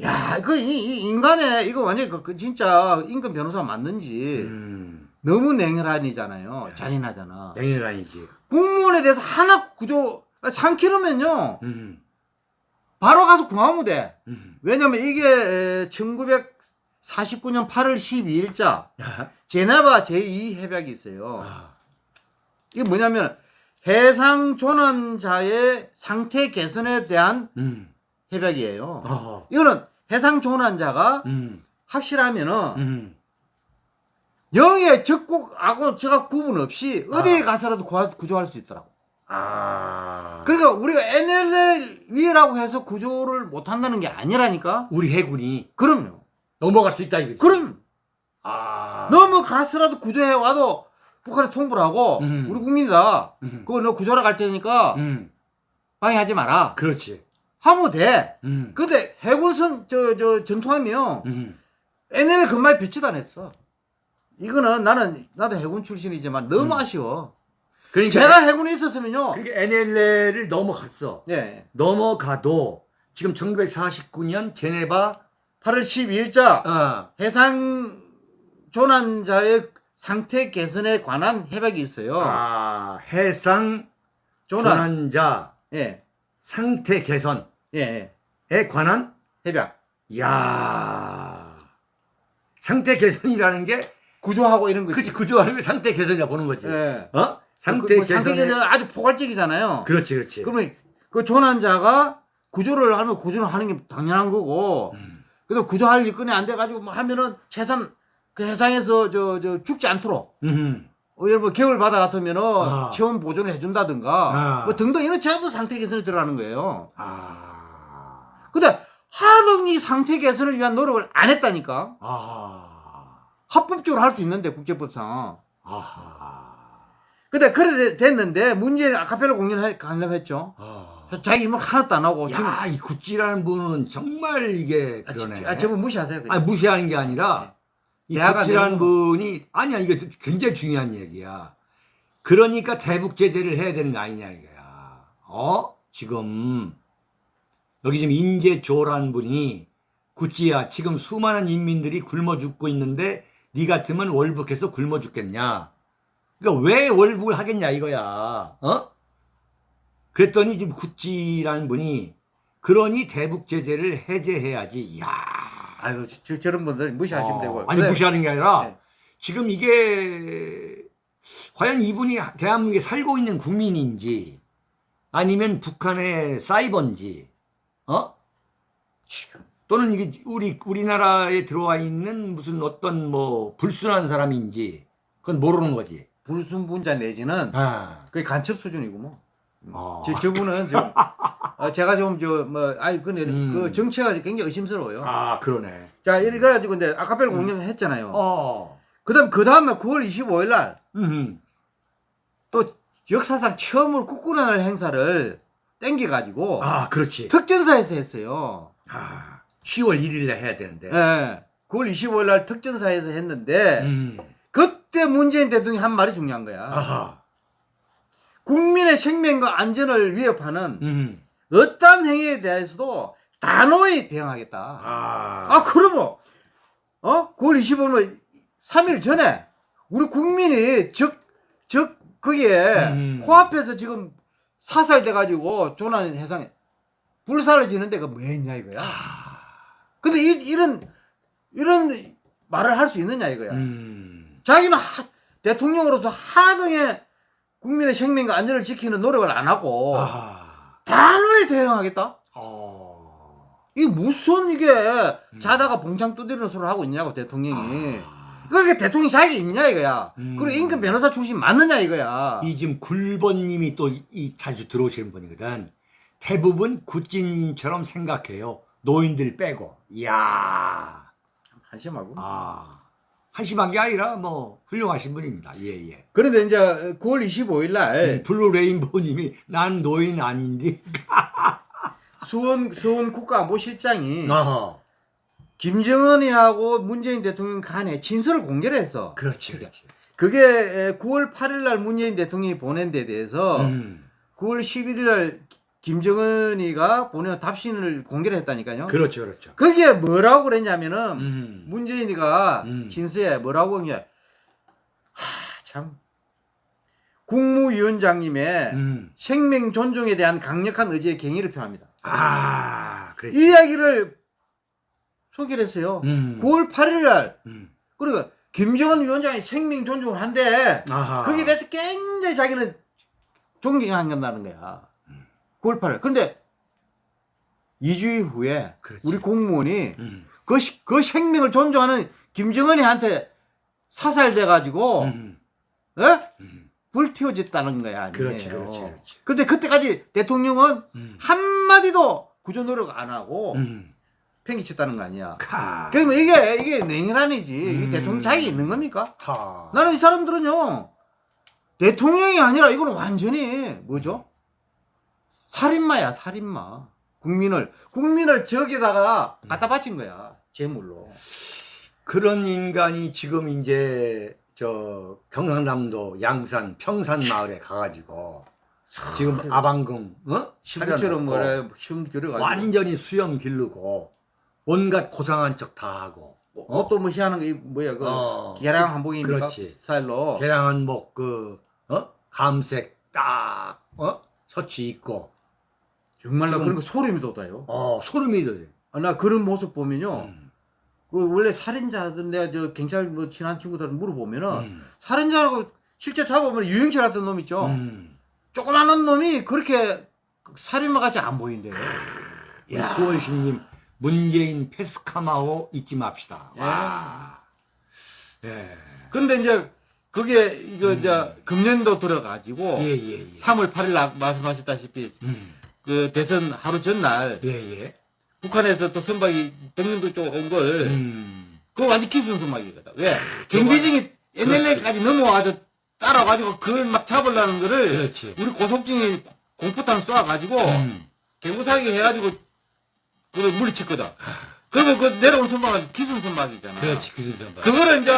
야, 그, 이, 이 인간의, 이거 완전히 그, 그 진짜 임금 변호사 맞는지 음. 너무 냉혈한이잖아요. 잔인하잖아. 냉혈아니지. 공무원에 대해서 하나 구조, 3km면요. 음. 바로 가서 구하면 돼. 음. 왜냐면 이게 1949년 8월 12일자 아하. 제네바 제2협약이 있어요. 아. 이게 뭐냐면 해상 조난자의 상태 개선에 대한 음. 협약이에요. 어허. 이거는 해상 조난자가 음. 확실하면은 음. 영의 적국하고 저가 구분 없이 어디에 아. 가서라도 구조할 수 있더라고. 아. 그러니까 우리가 NLL이라고 해서 구조를 못 한다는 게 아니라니까. 우리 해군이 그럼요. 넘어갈 수 있다 이거지. 그럼 아. 넘어가서라도 구조해 와도 북한에 통보를 하고 음. 우리 국민이다. 음. 그거 너 구조하러 갈 테니까 음. 방해하지 마라. 그렇지. 하면 돼. 음. 근데 해군선 저 저 전투함이요. 음. NL 근마에 배치도 안 했어. 이거는 나는 나도 해군 출신이지만 너무 음. 아쉬워. 그러니까 제가 해군에 있었으면요. 그게 NLL을 넘어갔어. 예. 넘어가도 지금 1949년 제네바 8월 12일자 어, 해상 조난자의 상태 개선에 관한 협약이 있어요. 아, 해상 조난. 조난자 예. 상태 개선에 예. 예. 관한 협약. 야 상태 개선이라는 게 구조하고 이런 거. 그치 구조하는 게 상태 개선이라 보는 거지. 예. 어? 상태 그, 뭐 상태 개선에 개선 아주 포괄적이잖아요. 그렇지 그렇지. 그러면 그 조난자가 구조를 하면 구조를 하는 게 당연한 거고. 음. 그래도 구조할 일건이 안 돼가지고 뭐 하면은 최선 그 해상에서 저 저 죽지 않도록 음. 어, 들어 겨울 바다 같으면은 아. 체온 보존을 해준다든가 아. 뭐 등등 이런 전부 상태 개선에 들어가는 거예요. 아. 근데 하등이 상태 개선을 위한 노력을 안 했다니까. 아. 합법적으로 할 수 있는데 국제법상. 아하. 근데 그래 됐는데 문제는 아카펠라 공연 관람했죠. 아. 자기 이목 하나도 안 하고 지금 야, 이 구찌라는 분은 정말 이게 아, 그러네. 지- 아, 저분 무시하세요. 그냥. 아니, 무시하는 게 아니라 이 대화가 구찌라는 되는 분이 아니야 이게 굉장히 중요한 얘기야. 그러니까 대북 제재를 해야 되는 거 아니냐 이거야. 어? 지금 여기 지금 인재조라는 분이 구찌야 지금 수많은 인민들이 굶어 죽고 있는데 네 같으면 월북해서 굶어 죽겠냐? 그러니까 왜 월북을 하겠냐 이거야. 어? 그랬더니 지금 구찌라는 분이 그러니 대북 제재를 해제해야지. 야. 아이고 저, 저런 분들 무시하시면 어, 되고. 아니 그래. 무시하는 게 아니라 네. 지금 이게 과연 이분이 대한민국에 살고 있는 국민인지 아니면 북한의 사이버인지 어? 지금. 또는 이게 우리 우리나라에 들어와 있는 무슨 어떤 뭐 불순한 사람인지 그건 모르는 거지. 불순분자 내지는 아, 거의 간첩 수준이고 뭐. 어. 저, 저분은 좀 어, 제가 좀 저 뭐 아이 근데 음. 그 정체가 굉장히 의심스러워요. 아 그러네. 자 이래 가지고 근데 아카펠라 음. 공연 했잖아요. 어, 그다음 그 다음 날 9월 25일 날또 음, 역사상 처음으로 국군의 행사를 땡겨 가지고 아 그렇지. 특전사에서 했어요. 아, 10월 1일에 해야 되는데. 예. 9월 25일 날 특전사에서 했는데 음, 그때 문재인 대통령이 한 말이 중요한 거야. 아하, 국민의 생명과 안전을 위협하는 음, 어떠한 행위에 대해서도 단호히 대응하겠다. 아, 아, 그러면, 어? 9월 25일, 3일 전에, 우리 국민이 적, 적, 거기에, 음. 코앞에서 지금 사살돼 가지고, 조난 해상에, 불사를 지는 데가 뭐였냐, 이거야. 근데 이, 이런, 이런 말을 할 수 있느냐, 이거야. 음, 자기는 하, 대통령으로서 하등의 국민의 생명과 안전을 지키는 노력을 안 하고, 아하, 단호히 대응하겠다? 어, 이게 무슨 이게 자다가 봉창 두드리는 소리를 하고 있냐고 대통령이 아. 그게 대통령이 자격이 있냐 이거야 음. 그리고 인권 변호사 출신 맞느냐 이거야 이 지금 굴번님이 또 이 자주 들어오시는 분이거든. 대부분 구찌님처럼 생각해요. 노인들 빼고. 이야, 한심하고 아, 한심한 게 아니라 뭐 훌륭하신 분입니다. 예, 예. 그런데 이제 9월 25일 날 음, 블루 레인보우님이 난 노인 아닌데. [LAUGHS] 서훈 서훈 국가안보실장이 김정은이하고 문재인 대통령 간에 진술을 공개를 했어 그렇지, 그렇지. 그게 9월 8일 날 문재인 대통령이 보낸 데 대해서 음, 9월 11일 날 김정은이가 보낸 답신을 공개를 했다니까요 그렇죠, 그렇죠. 거기에 뭐라고 그랬냐면은 음, 문재인이가 음. 진수에 뭐라고 하냐 하참 국무위원장님의 음, 생명 존중에 대한 강력한 의지의 경의를 표합니다. 아, 그렇지. 이 이야기를 소개를 했어요. 음, 9월 8일 날 음, 그러니까 김정은 위원장이 생명 존중을 아하, 거기에 대해서 굉장히 자기는 존경한다는 거야. 9월 8일. 근데 2주일 후에 그렇지. 우리 공무원이 음, 그, 시- 그 생명을 존중하는 김정은이한테 사살돼 가지고, 음, 예? 음, 불태워졌다는 거야. 아니에요. 그렇지, 그렇지, 그렇지. 근데 그때까지 대통령은 음, 한마디도 구조 노력 안 하고 음, 팽개쳤다는 거 아니야. 카, 그러면 이게, 이게 냉혈한이지. 음. 대통령 자격이 있는 겁니까? 하, 나는 이 사람들은요, 대통령이 아니라 이거는 완전히 뭐죠? 살인마야, 살인마. 국민을, 국민을 저기다가 갖다 바친 거야. 제물로. 그런 인간이 지금 이제 저 경상남도 양산 평산 마을에 가가지고 지금 아방금 어? 차려놓고 뭐래, 힘 들여가지고. 완전히 수염 기르고 온갖 고상한 척 다 하고 어, 또뭐 희한한 거, 이 뭐야, 그, 어. 계량 한복입니까? 그렇지. 스타일로. 개량한 목그 어? 감색 딱 어? 셔츠 입고 정말 나 지금- 그런 거 소름이 돋아요. 어 소름이 돋아. 아, 나 그런 모습 보면요. 음, 그 원래 살인자들 내가 저 경찰 뭐 친한 친구들 물어보면은 음, 살인자라고 실제 잡아보면 유영철 같은 놈 있죠. 음. 조그마한 놈이 그렇게 살인마 같이 안 보인대요. 우리 수원시님 문재인 페스카마오 잊지 맙시다. 와. 예. 근데 이제 그게 이거 이제 금년도 들어가지고 음. 예, 예, 예. 3월 8일 날 말씀하셨다시피 음. 그 대선 하루 전날 예, 예. 북한에서 또 선박이 백령도 쪽 온 걸 음. 그거 완전 기술 선박이거든. 왜? 경비정이 NLL까지 넘어와서 따라가지고 그걸 막 잡으려는 거를 그렇지. 우리 고속증이 공포탄 쏴가지고 음. 개구사기 해가지고 그걸 물리쳤거든. 그러면 그 내려온 선박은 기술 선박이잖아. 그렇지, 그 선박. 그거를 이제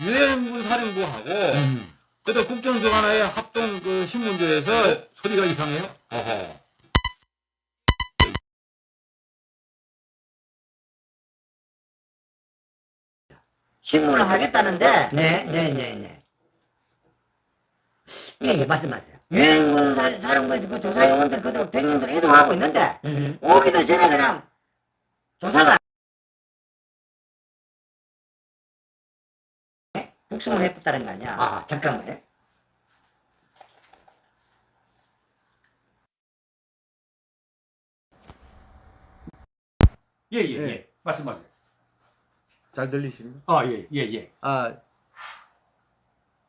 유엔군 사령부하고 음. 그때 국정조간회의 합동 그 신문조에서 소리가 이상해요? 어허. 신문을 하겠다는데 네, 네, 네, 네. 예, 예, 말씀하세요. 유엔군 사- 사령부에서 그 조사 요원들 그대로 백령들 이동하고 있는데 음. 오기도 전에 그냥 조사가 북송을 해줬다는 거 아니야? 아, 잠깐만요. 예, 예, 예. 예. 말씀하세요. 잘 들리십니까? 아, 예, 예, 예. 아,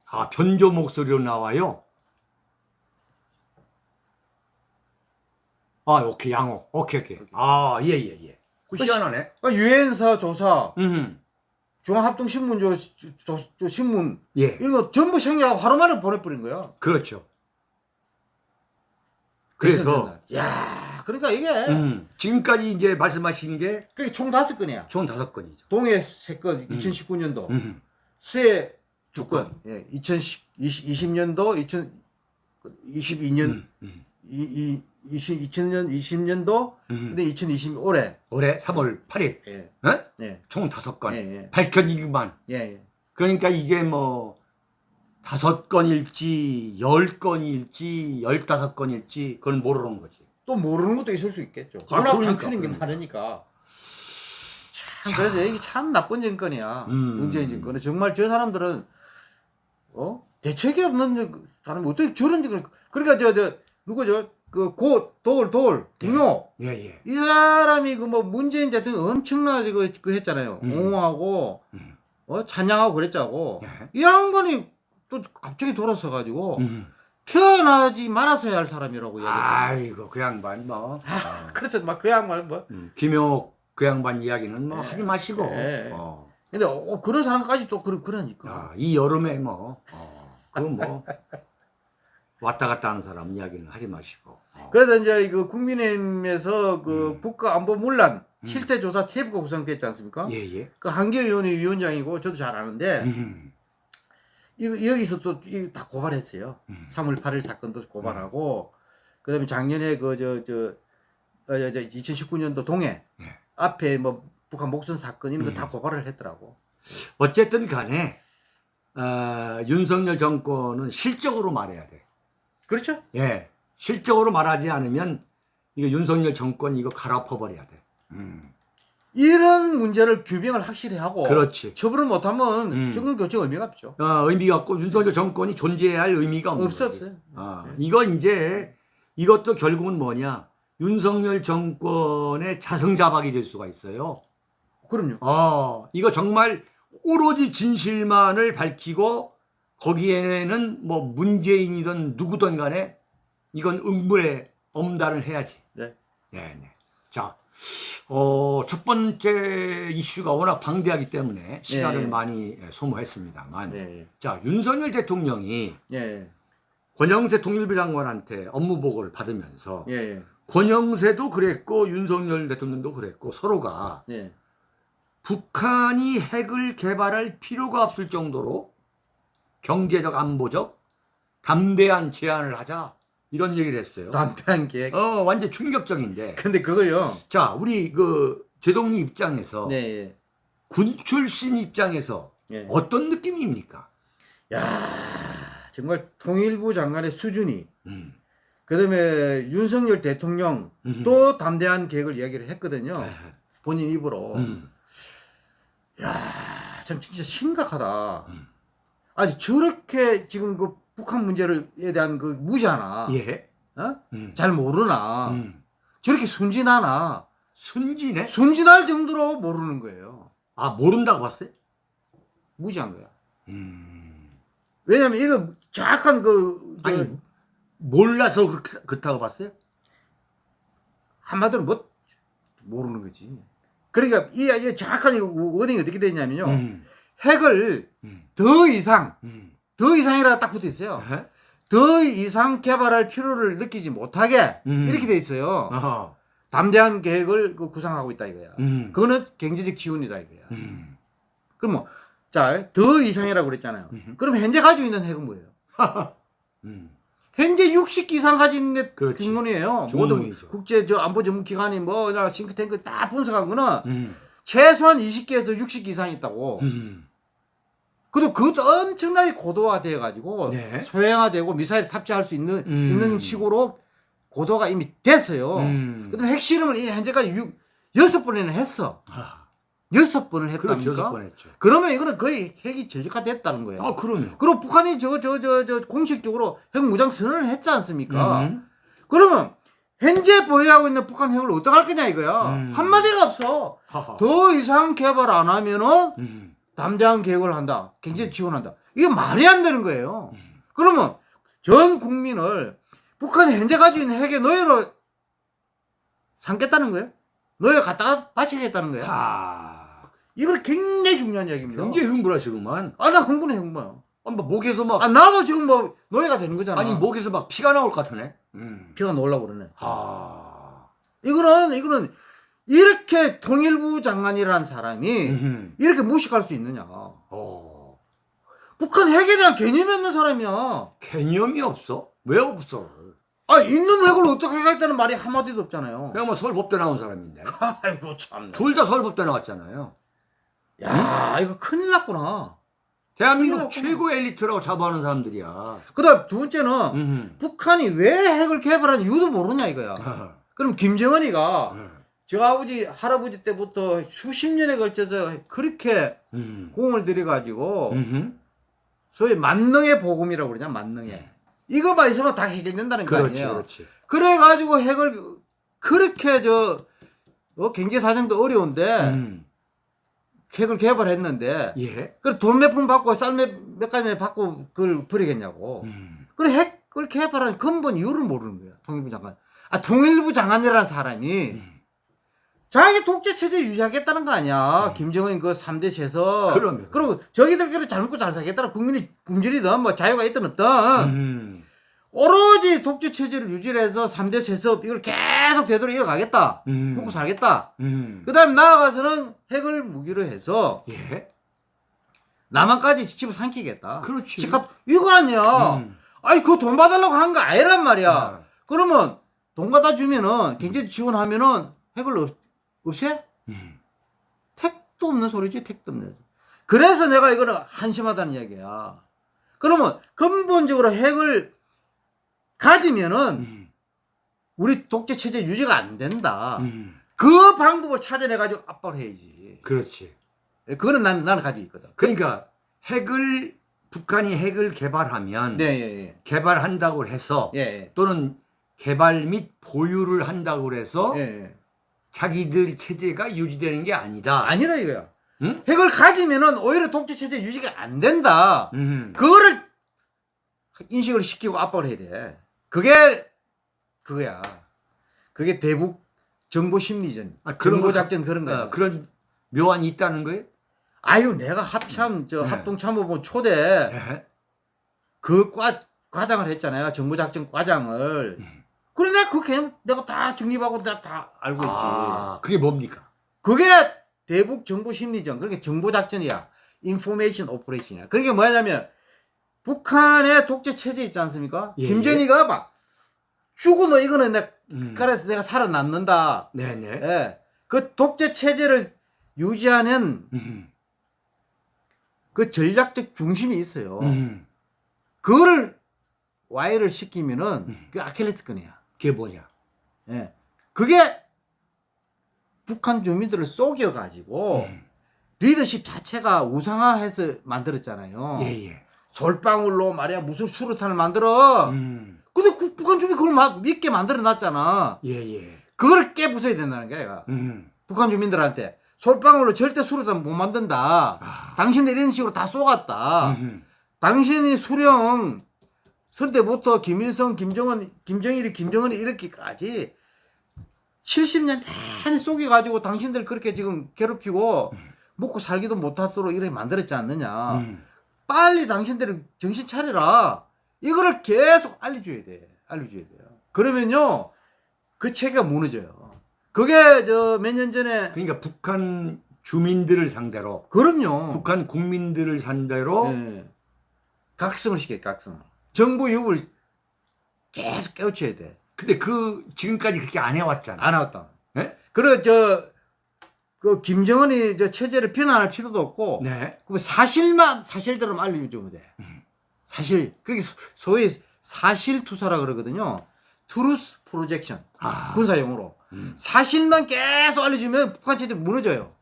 아, 변조 목소리로 나와요. 아, 오케이, 양호. 오케이, 오케이. 아, 예, 예, 예. 그 희한하네. 아, 유엔사 조사, 음, 중앙합동신문 저, 저, 저 신문 예, 이런 거 전부 생략하고 하루 만에 보내버린 거야. 그렇죠. 그래서, 야, 그러니까 이게 음, 지금까지 이제 말씀하신 게 그게 총 다섯 건이야. 총 다섯 건이죠. 동해 세 건, 음. 2019년도, 음, 세두 건, 예, 2020 년도, 2022년, 음, 음, 이, 이, 20, 2000년, 20년도, 음. 근데 2020 올해, 올해 3월 8일, 예, 어? 예, 총 다섯 건. 예, 예, 밝혀지기만. 예, 예. 그러니까 이게 뭐 다섯 건일지 열 건일지 열다섯 건일지 그건 모르는 거지. 또 모르는 것도 있을 수 있겠죠. 아, 워낙 그러니까, 게 그러니까. 많으니까. 참, 그래서 이게 참 나쁜 정권이야. 음. 문재인 정권은. 정말 저 사람들은, 어? 대책이 없는 사람이 어떻게 저런 짓을. 그러니까 저, 저, 누구죠? 그, 고, 돌, 돌, 김용. 예, 예. 이 사람이 그 뭐 문재인 대통령 엄청나게 그, 그 했잖아요. 음. 옹호하고, 음. 어? 찬양하고 그랬자고. 예. 이 양반이 또 갑자기 돌아서 가지고 음. 태어나지 말았어야 할 사람이라고. 아이고 그 양반 뭐 어. 그래서 막 그 양반 뭐. 음, 김효 그 양반 이야기는 뭐 네. 하지 마시고 네. 어. 근데 어, 그런 사람까지 또 그러, 그러니까. 아, 이 여름에 뭐 어, 그뭐 [LAUGHS] 왔다 갔다 하는 사람 이야기는 하지 마시고 어. 그래서 이제 그 국민의힘에서 그 음. 국가안보 문란 음. 실태조사 TF가 구성됐지 않습니까? 예, 예. 그 한결 의원이 위원장이고 저도 잘 아는데 음, 여기서 또 다 고발했어요. 음. 3월 8일 사건도 고발하고 그 다음에 작년에 그 저저 어, 저, 저 2019년도 동해 예. 앞에 뭐 북한 목선 사건 이런 거다 음. 고발을 했더라고. 어쨌든 간에 어, 윤석열 정권은 실적으로 말해야 돼. 그렇죠? 예, 실적으로 말하지 않으면 이거 윤석열 정권 이거 갈아엎어버려야 돼. 음, 이런 문제를 규명을 확실히 하고 그렇지. 처벌을 못하면 음. 정권 교체 의미가 없죠. 어, 의미가 없고 윤석열 정권이 존재해야 할 의미가 없는 없어 거지. 없어요. 어, 네. 이거 이제 이것도 결국은 뭐냐? 윤석열 정권의 자승자박이 될 수가 있어요. 그럼요. 어, 이거 정말 오로지 진실만을 밝히고 거기에는 뭐 문재인이든 누구든 간에 이건 응물에 엄단을 해야지. 네. 네, 네. 자, 어, 첫 번째 이슈가 워낙 방대하기 때문에 시간을 네. 많이 소모했습니다만. 예. 자, 윤석열 대통령이 예. 권영세 통일부 장관한테 업무 보고를 받으면서 예. 예. 권영세도 그랬고 윤석열 대통령도 그랬고 서로가 예. 북한이 핵을 개발할 필요가 없을 정도로 경제적 안보적 담대한 제안을 하자 이런 얘기를 했어요. 담대한 계획. 어 완전 충격적인데. 근데 그걸요. 자 우리 그 제동리 입장에서 네. 예. 군 출신 입장에서 예. 어떤 느낌입니까? 야, 정말 통일부 장관의 수준이 음, 그다음에 윤석열 대통령 음. 또 담대한 계획을 이야기를 했거든요. 네. 본인 입으로. 음, 야, 참 진짜 심각하다. 음. 아니 저렇게 지금 그 북한 문제를에 대한 그 무지하나, 예. 어? 음, 잘 모르나, 음. 저렇게 순진하나, 순진해? 순진할 정도로 모르는 거예요. 아 모른다고 봤어요? 무지한 거야. 음. 왜냐면 이거 정확한 그, 저, 아니 몰라서 그, 그렇다고 봤어요? 한마디로 뭐 모르는 거지. 그러니까 이, 이 정확한 이 워딩이 어떻게 되냐면요. 음, 핵을 음, 더 이상, 음. 더 이상이라 딱 붙어 있어요. 에? 더 이상 개발할 필요를 느끼지 못하게 음. 이렇게 돼 있어요. 어허. 담대한 계획을 그 구상하고 있다 이거야. 음. 그거는 경제적 지원이다 이거야. 음. 그럼 뭐, 자, 더 이상이라고 그랬잖아요. 음. 그럼 현재 가지고 있는 핵은 뭐예요? [LAUGHS] 음. 현재 60기 이상 가지고 있는 게 그렇지. 중론이에요. 모든. 국제 저 안보 전문 기관이 뭐나 싱크탱크 다 분석한 거는 음. 최소한 20기에서 60기 이상 있다고. 음. 그리고 그것도 엄청나게 고도화돼 가지고 네. 소형화되고 미사일 탑재할 수 있는 음. 있는 식으로 고도가 이미 됐어요. 음. 그다음에 핵실험을 이 현재까지 6, 여섯 번이나 했어. 아, 여섯 번을 그렇죠. 했답니까? 그러면 이거는 거의 핵이 전력화됐다는 거예요. 아, 그럼요. 그리고 북한이 저 저 저 저 공식적으로 핵 무장 선언을 했지 않습니까? 음. 그러면 현재 보유하고 있는 북한 핵을 어떡할 거냐 이거야. 음. 한마디가 없어. 하하. 더 이상 개발 안 하면은 음. 담대한 계획을 한다. 경제 지원한다. 이게 말이 안 되는 거예요. 음. 그러면 전 국민을 북한이 현재 가지고 있는 핵의 노예로 삼겠다는 거예요? 노예 갖다가 바치겠다는 거예요? 하. 이걸 굉장히 중요한 얘기입니다. 굉장히 흥분하시구만. 아, 나 흥분해, 흥분해. 아, 뭐 목에서 막 아, 나도 지금 뭐 노예가 되는 거잖아. 아니 목에서 막 피가 나올 것 같으네. 음. 피가 나오려고 그러네. 하. 이거는, 이거는 이렇게 통일부 장관이라는 사람이 음. 이렇게 무식할 수 있느냐. 어. 북한 핵에 대한 개념이 없는 사람이야. 개념이 없어? 왜 없어? 아, 있는 핵을 어떻게 하겠다는 말이 한마디도 없잖아요. 그냥 뭐 서울법대 나온 사람인데. [LAUGHS] 아이고, 참나. 둘다 서울법대 나왔잖아요. 야, 이거 큰일 났구나. 대한민국. 최고 엘리트라고 자부하는 사람들이야. 그 다음 두 번째는 음. 북한이 왜 핵을 개발한 이유도 모르냐 이거야. 어. [LAUGHS] 그럼 김정은이가 어. 저 아버지, 할아버지 때부터 수십 년에 걸쳐서 그렇게 음. 공을 들여가지고 음흠. 소위 만능의 복음이라고 그러냐, 만능의. 이거만 있으면 다 해결된다는 거 그렇지, 아니에요. 그렇지. 그래가지고 핵을 그렇게 저 어, 경제 사정도 어려운데 음. 핵을 개발했는데 예. 그래 돈 몇 푼 받고 쌀몇 가지 받고 그걸 버리겠냐고. 음. 그래 핵을 개발한 근본 이유를 모르는 거야. 통일부 장관. 아 통일부 장관이라는 사람이 음. 자기 독재 체제 유지하겠다는 거 아니야. 김정은 그 3대 세서. 그럼요. 그리고 저기들끼리 잘 먹고 잘 살겠다는 국민이 굶주리든 뭐 자유가 있든 없든 음. 오로지 독재 체제를 유지해서 3대 세습 이걸 계속 되도록 이어가겠다. 음. 먹고 살겠다. 음. 그 다음에 나아가서는 핵을 무기로 해서 예. 남한까지 집어 삼키겠다. 그렇지. 집값 이거 아니야. 음. 아니 그거 돈 받으려고 한 거 아니란 말이야. 아. 그러면 돈 갖다 주면은 경제 지원하면은 핵을 없, 없애? 음. 택도 없는 소리지 택도 없는 소리. 그래서 내가 이거는 한심하다는 얘기야. 그러면 근본적으로 핵을 가지면은 음. 우리 독재 체제 유지가 안 된다. 음. 그 방법을 찾아내가지고 압박을 해야지. 그렇지. 그거는 난, 나는 가지고 있거든. 그러니까 핵을 북한이 핵을 개발하면 네, 예, 예. 개발한다고 해서 예, 예. 또는 개발 및 보유를 한다고 해서 예, 예. 자기들 체제가 유지되는 게 아니다. 아니라 이거야. 응? 핵을 가지면은 오히려 독재 체제 유지가 안 된다. 음. 그거를 인식을 시키고 압박을 해야 돼. 그게 그거야. 그게 대북 정보 심리전, 아, 그런 정보 거 작전 그런 거야. 어, 그런 묘안이 있다는 거예요? 아유, 내가 합참 저 네. 합동참모본 초대 예. 그 과, 과장을 했잖아요. 정보 작전 과장을. 음. 내가 그 개념 내가 다 정립하고 다, 다 알고 있지. 아, 그게 뭡니까? 그게 대북 정보 심리전. 그러니까 정보 작전이야. 인포메이션 오퍼레이션이야. 그게 뭐냐면 북한의 독재 체제 있지 않습니까? 예, 김정희가 막 죽어 너 이거는 내가 음. 그래서 내가 살아남는다. 네네. 예. 그 독재 체제를 유지하는 음. 그 전략적 중심이 있어요. 음. 그거를 와해를 시키면은 음. 그 아킬레스 건이야. 그게 뭐냐? 예. 그게 북한 주민들을 속여가지고 음. 리더십 자체가 우상화해서 만들었잖아요. 예예. 솔방울로 말이야 무슨 수류탄을 만들어. 음. 근데 그 북한 주민 그걸 막 믿게 만들어 놨잖아. 예예. 그걸 깨부숴야 된다는 거야. 음. 북한 주민들한테 솔방울로 절대 수류탄 못 만든다. 아. 당신들 이런 식으로 다 쏘갔다. 음. 당신이 수령 선 때부터 김일성, 김정은, 김정일이, 김정은이 이렇게까지 70년 내내 속여가지고 당신들 그렇게 지금 괴롭히고 먹고 살기도 못하도록 이렇게 만들었지 않느냐. 음. 빨리 당신들이 정신 차려라. 이거를 계속 알려줘야 돼. 알려줘야 돼요. 그러면요, 그 체계가 무너져요. 그게 저 몇 년 전에, 그러니까 북한 주민들을 상대로 그럼요. 북한 국민들을 상대로 예. 각성을 시켜요, 각성을. 정부 유불 계속 깨우쳐야 돼. 근데 그 지금까지 그렇게 안 해왔잖아. 안 나왔다. 예? 그래, 저, 그, 김정은이 저 체제를 비난할 필요도 없고, 네. 그 사실만, 사실대로 알려주면 돼. 사실. 그렇게 소- 소위 사실 투사라 그러거든요. truth projection. 아. 군사 용어로. 음. 사실만 계속 알려주면 북한 체제 무너져요.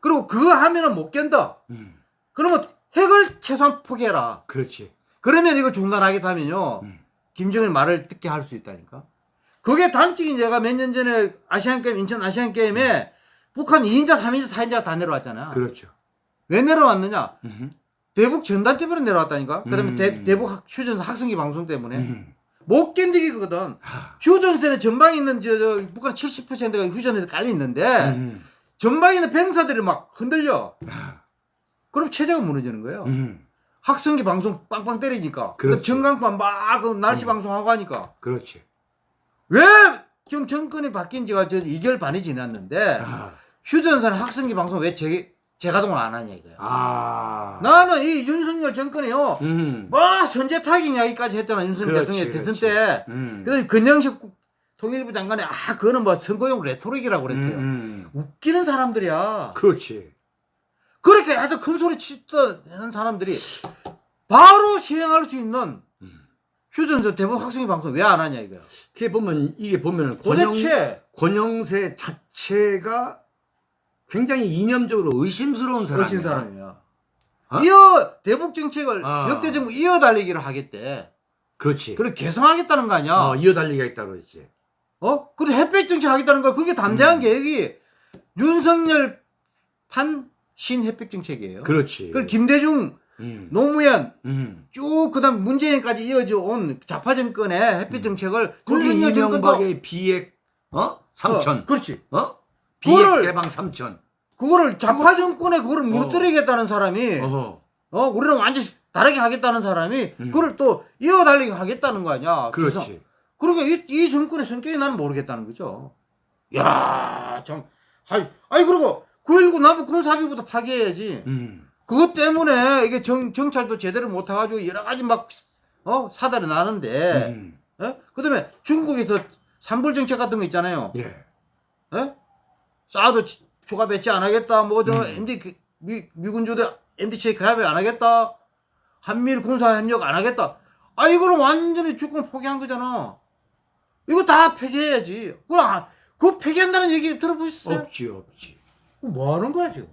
그리고 그거 하면은 못 견뎌. 음. 그러면 핵을 최소한 포기해라. 그렇지. 그러면 이거 중단하게 되면요. 음. 김정일 말을 듣게 할 수 있다니까. 그게 단적인 제가 몇 년 전에 아시안 게임 인천 아시안 게임에 북한 2인자, 3인자, 4인자가 다 내려왔잖아. 그렇죠. 왜 내려왔느냐? 음. 대북 전단 때문에 내려왔다니까. 그다음에 음. 대, 학- 휴전 학생기 방송 때문에 음. 못 견디기거든. 하. 휴전선에 전방에 있는 저, 저 북한 70%가 휴전에서 깔려 있는데 음. 전방에 있는 병사들이 막 흔들려. 하. 그럼 체제가 무너지는 거예요. 음. 학생기 방송 빵빵 때리니까. 그렇지. 전광판 막그 날씨 음. 방송하고 하니까. 그렇지. 왜 지금 정권이 바뀐 지가 저 2개월 반이 지났는데 아. 휴전선 학생기 방송 왜 재, 재가동을 안 하냐 이거야. 아. 나는 이 윤석열 정권이요. 음. 뭐 선제 타격 이야기까지 했잖아 윤석열 대통령 대선. 때. 음. 그래서 근영식 국- 통일부 장관이 아 그거는 뭐 선거용 레토릭이라고 그랬어요. 음, 음. 웃기는 사람들이야. 그렇지. 그렇게 아주 큰 소리 치던 사람들이 바로 시행할 수 있는 음. 휴전선 대북 학생회 방송 왜 안 하냐 이거야. 이게 보면 이게 보면 권영 도대체 권영세 자체가 굉장히 이념적으로 의심스러운 사람이야. 거신 사람이야. 어? 이어 대북 정책을 아. 역대 정부 이어 달리기를 하겠대. 그렇지. 그래 개성하겠다는 거 아니야. 어, 이어 달리기가 있다고 그랬지. 어? 그리고 햇볕 정책 하겠다는 거 그게 담대한 음. 계획이 윤석열 판 신 햇볕 정책이에요. 그렇지. 그리고 김대중, 음. 노무현 음. 쭉 그다음 문재인까지 이어져 온 좌파 정권의 햇빛 정책을 거기 윤석열 정권도 비핵 어? 삼천 어, 그렇지. 어? 비핵 그거를- 개방 삼천 그거를 좌파 정권에 그거를 무너뜨리겠다는 사람이 어허. 어 우리는 완전히 다르게 하겠다는 사람이 음. 그걸 또 이어 달리게 하겠다는 거 아니야. 그래서 그렇지. 그러니까 이, 이 정권의 성격이 나는 모르겠다는 거죠. 야, 참. 아이, 아이 그리고 9.19 남북 군사합의부터 파기해야지. 음. 그것 때문에 이게 정, 정찰도 제대로 못 해가지고 여러 가지 막, 어, 사달이 나는데, 음. 예? 그 다음에 중국에서 산불 정책 같은 거 있잖아요. 예. 예? 사드 치- 초과 배치 안 하겠다. 뭐, 저, 음. MD, 그- 미, 미군주대 MDC 가입 안 하겠다. 한미일 군사협력 안 하겠다. 아, 이거는 완전히 주권 포기한 거잖아. 이거 다 폐기해야지. 그럼, 아, 그거 폐기한다는 얘기 들어보셨어요? 없지 없지. 뭐 하는 거야, 지금?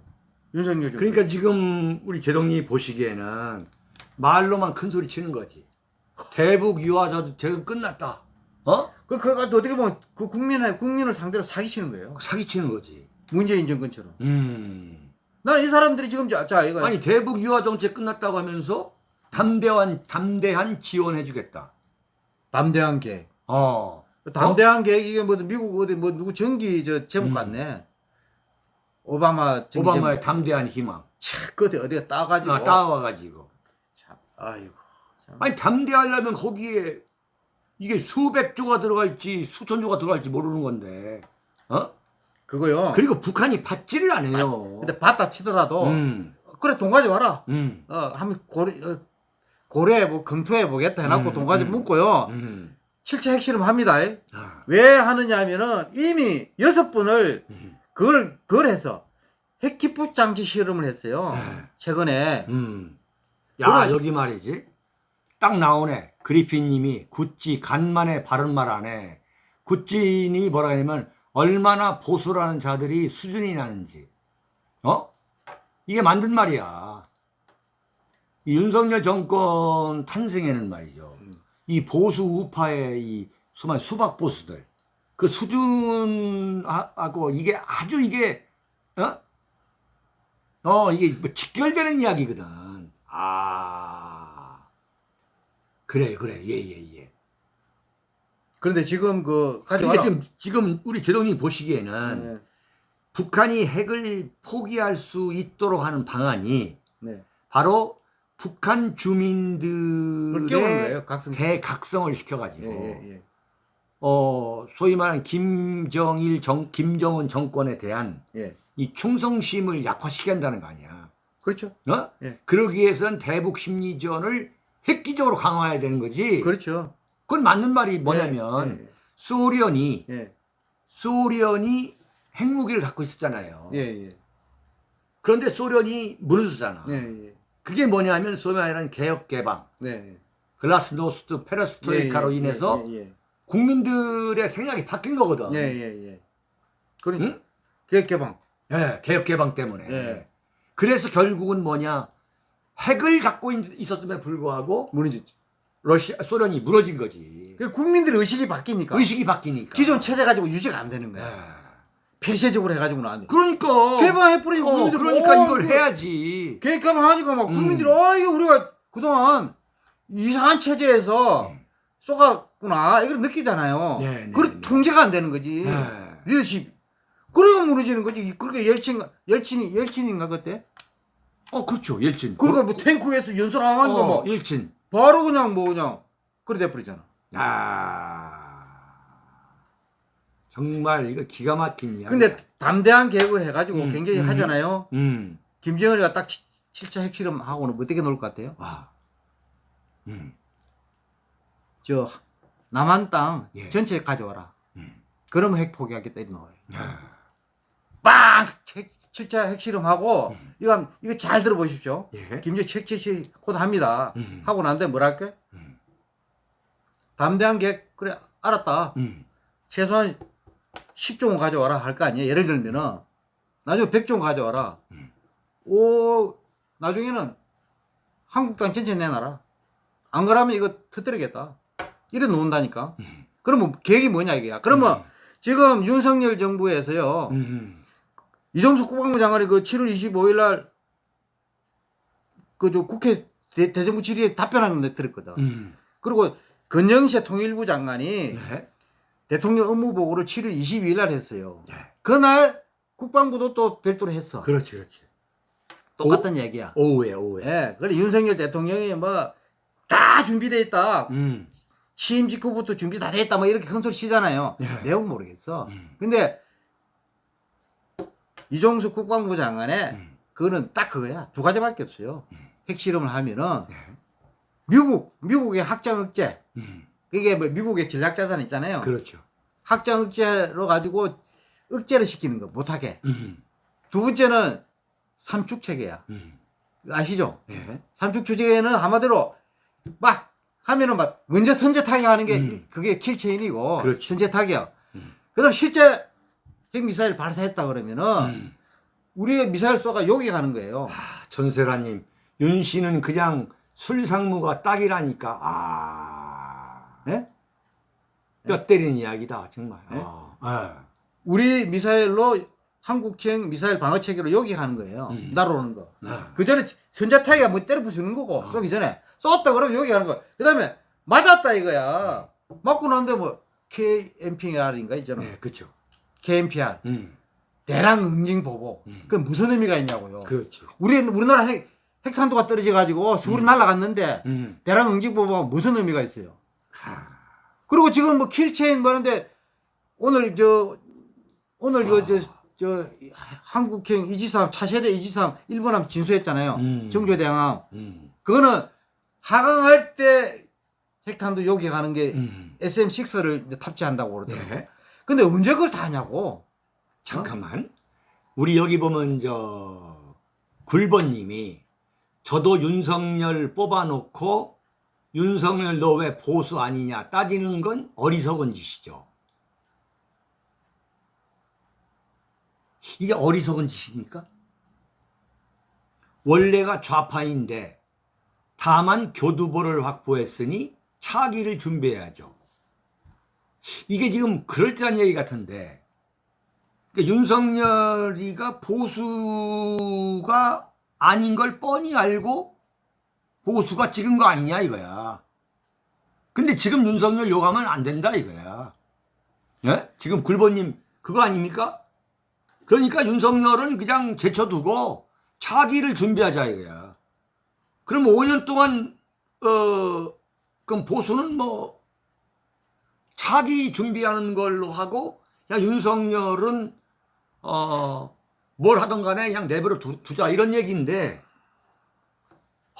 윤석열. 그러니까 지금 우리 제동님 보시기에는 말로만 큰 소리 치는 거지. 대북 유화자도 지금 끝났다. 어? 그, 그거 어떻게 보면 그 국민의, 국민을 상대로 사기치는 거예요. 사기치는 거지. 문재인 정권처럼. 음. 난 이 사람들이 지금, 자, 자 이거. 아니 대북 유화 정책 끝났다고 하면서 담대한 담대한 지원해주겠다. 담대한 계획. 어. 담대한 계획이 이게 뭐 미국 어디 뭐 누구 전기 저 제목 음. 같네. 오바마 오바마의 담대한 희망. 끝에 어디가 따가지고. 아, 따와가지고. 참, 아이고. 아니 담대하려면 거기에 이게 수백 조가 들어갈지 수천 조가 들어갈지 모르는 건데. 어? 그거요. 그리고 북한이 받지를 않아요. 근데 받다 치더라도 음. 그래 돈 가져와라. 음. 어 한번 고려 어, 고려해 보 검토해 보겠다 해놓고 음, 돈 가져 음. 묻고요. 음. 실체 핵실험 합니다. 아. 왜 하느냐면은 이미 여섯 번을 음. 그걸 그걸 해서 핵기폭 장치 실험을 했어요. 네. 최근에 음. 야, 그럼- 여기 말이지. 딱 나오네. 그리핀 님이 구찌 간만에 바른 말 안 해. 구찌 님이 뭐라 하냐면 얼마나 보수라는 자들이 수준이 나는지. 어? 이게 만든 말이야. 이 윤석열 정권 탄생에는 말이죠. 이 보수 우파의 이 수박 보수들 그 수준하고 이게 아주 이게 어? 어, 이게 뭐 직결되는 이야기거든. 아. 그래, 그래. 예, 예, 예. 그런데 지금 그 가져와라. 지금, 지금 우리 제동님 보시기에는 네, 북한이 핵을 포기할 수 있도록 하는 방안이 네. 바로 북한 주민들의. 대각성을 시켜가지고, 예, 예, 예. 어, 소위 말하는 김정일 정, 김정은 정권에 대한 예. 이 충성심을 약화시킨다는 거 아니야. 그렇죠. 어? 예. 그러기 위해선 대북 심리전을 획기적으로 강화해야 되는 거지. 그렇죠. 그건 맞는 말이 뭐냐면 예, 소련이 예, 소련이 핵무기를 갖고 있었잖아요. 예, 예, 그런데 소련이 무너졌잖아. 예, 예, 그게 뭐냐면 소위 말하는 개혁 개방, 네. 글라스노스트 페레스트로이카로 예, 예, 인해서 예, 예, 국민들의 생각이 바뀐 거거든. 예, 예, 예. 그러니까 응? 계획 개방. 예, 개혁 개방 때문에. 예. 그래서 결국은 뭐냐 핵을 갖고 있- 있었음에 불구하고 무너졌지. 러시아 소련이 무너진 거지. 그 국민들의 의식이 바뀌니까 의식이 바뀌니까. 기존 체제 가지고 유지가 안 되는 거야. 예. 폐쇄적으로 해가지고는 안 돼. 그러니까 개방해버리고 어, 그러니까 어, 이걸 해야지. 개- 개방 하니까 막 음. 국민들이 어 이거 우리가 그동안 이상한 체제에서 음. 쏘갔 구나 이걸 느끼잖아요. 네, 네, 그래 네. 통제가 안 되는 거지. 예. 리더십. 그래가 무너지는 거지. 그렇게 열친 열친이 열친인가 그때? 어 그렇죠 일진. 그러니까 뭐 탱크에서 연설하는 거 어, 뭐 일진. 바로 그냥 뭐 그냥 그래 돼버리잖아. 아 정말 이거 기가 막힌 이야. 근데 담대한 계획을 해가지고 음, 굉장히 음. 하잖아요. 음. 김정은이가 딱 7차 핵실험 하고는 뭐 어떻게 놀 것 같아요? 와. 음. 저 남한 땅 예. 전체 가져와라. 음. 그러면 핵 포기하겠다 이런 거예요. 아. 빵! 핵, 7차 핵실험하고 음. 이거 이거 잘 들어보십시오. 예. 김정일 책책시 곧 합니다. 음. 하고 난 다음에 뭐라 할게? 음. 담대한 계획 그래 알았다. 음. 최소한 10종은 가져와라 할 거 아니에요. 예를 들면은 나중에 100종 가져와라. 음. 오 나중에는 한국 땅 전체 내놔라. 안 그러면 이거 터뜨리겠다. 이래 놓는다니까. 음. 그러면 계획이 뭐냐 이게야. 그러면 지금 윤석열 정부에서요. 음. 이종석 국방부 장관이 그 7월 25일 날 그 저 국회 대, 대정부 질의에 답변하는 데 들었거든. 음. 그리고 건영세 통일부 장관이 네. 대통령 업무 보고를 7월 22일 날 했어요. 네. 그날 국방부도 또 별도로 했어. 그렇지 그렇지. 똑같은 얘기야. 오후에 오후에. 예. 그래 윤석열 대통령이 뭐 다 준비돼 있다. 음. 취임 직후부터 준비 다돼 있다. 뭐 이렇게 큰 소리 치잖아요. 네. 내용 모르겠어. 음. 근데 이종수 국방부 장관의 음. 그거는 딱 그거야. 두 가지밖에 없어요. 핵실험을 하면은 네. 미국 미국의 확장 억제 음. 그게 뭐 미국의 전략 자산 있잖아요. 그렇죠. 확장 억제로 가지고 억제를 시키는 거 못하게. 음. 두 번째는 삼축 체계야. 음. 아시죠? 네. 삼축 체계는 한마디로 막 하면은 막 먼저 선제 타격하는 게 음. 그게 킬체인이고 그렇죠. 선제 타격. 음. 그다음 실제 핵 미사일 발사했다 그러면은 음. 우리의 미사일 쏘가 여기 가는 거예요. 아, 전세라님 윤 씨는 그냥 술상무가 딱이라니까 아. 예? 뼈 때리는 이야기다 정말. 네? 아. 우리 미사일로 한국형 미사일 방어 체계로 여기 가는 거예요. 음. 날아오는 거. 예. 아. 그 전에 전자 타기가 뭐 때려 부수는 거고 어. 쏘기 전에 쏘았다 그러면 여기 가는 거야. 그 다음에 맞았다 이거야. 맞고 난데 뭐 KMPR인가 있잖아. 네, 그렇죠. KMPR 음. 대량 응징 보복. 음. 그 무슨 의미가 있냐고요. 그렇죠. 우리 우리나라 핵 핵탄두가 떨어져 가지고 서울이 음. 날아갔는데 음. 대량 응징 보복은 무슨 의미가 있어요. 하. 그리고 지금 뭐 킬체인 뭐는데 오늘 저 오늘 아. 이거 저, 저 한국형 이지삼 차세대 이지삼 일본함 진수했잖아요. 음. 정조대왕함. 음. 그거는 하강할 때 핵탄두 여기 가는 게 음. SM6를 이제 탑재한다고 그러더라고요. 네. 근데 언제 그걸 다 하냐고. 잠깐만. 우리 여기 보면 저 굴번님이 저도 윤석열 뽑아놓고 윤석열 너 왜 보수 아니냐 따지는 건 어리석은 짓이죠. 이게 어리석은 짓입니까? 원래가 좌파인데 다만 교두보를 확보했으니 차기를 준비해야죠. 이게 지금 그럴듯한 얘기 같은데 그러니까 윤석열이가 보수가 아닌 걸 뻔히 알고 보수가 찍은 거 아니냐 이거야. 근데 지금 윤석열 욕하면 안 된다 이거야. 예? 지금 굴보님 그거 아닙니까? 그러니까 윤석열은 그냥 제쳐두고 차기를 준비하자 이거야. 그럼 5년 동안 어 그럼 보수는 뭐 차기 준비하는 걸로 하고 야 윤석열은 어 뭘 하던 간에 그냥 내버려 두, 두자 이런 얘기인데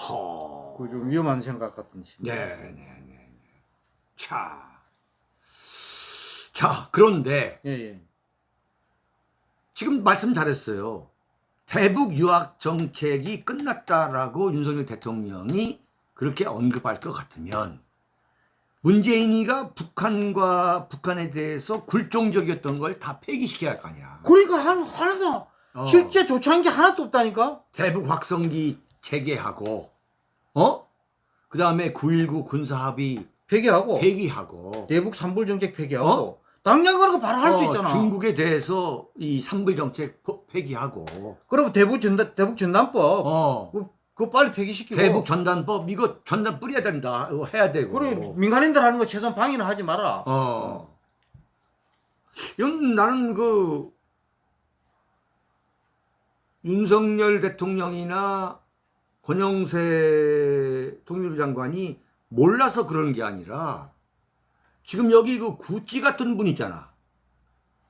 허. 그좀 위험한 생각 같은 시. 네, 네, 네. 네. 자. 자, 그런데 예, 예. 지금 말씀 잘했어요. 대북 유학 정책이 끝났다라고 윤석열 대통령이 그렇게 언급할 것 같으면 문재인이가 북한과 북한에 대해서 굴종적이었던 걸 다 폐기시켜야 할 거 아니야. 그러니까 한 하나도 어. 실제 조치한 게 하나도 없다니까. 대북 확성기 재개하고 어? 그 다음에 9.19 군사합의 폐기하고 폐기하고 대북 삼불 정책 폐기하고 어? 당장 그런 거 바로 할수 어, 있잖아. 중국에 대해서 이 삼불 정책 포- 폐기하고 그리고 대북 전단 대북 전단법 어, 그, 그거 빨리 폐기시키고 대북 전단법 이거 전단 뿌려야 된다. 이거 해야 되고. 그리고 민간인들 하는 거 최소한 방해는 하지 마라. 어. 이건 나는 그 윤석열 대통령이나 권영세 통일부 장관이 몰라서 그러는 게 아니라 지금 여기 그 구찌 같은 분 있잖아.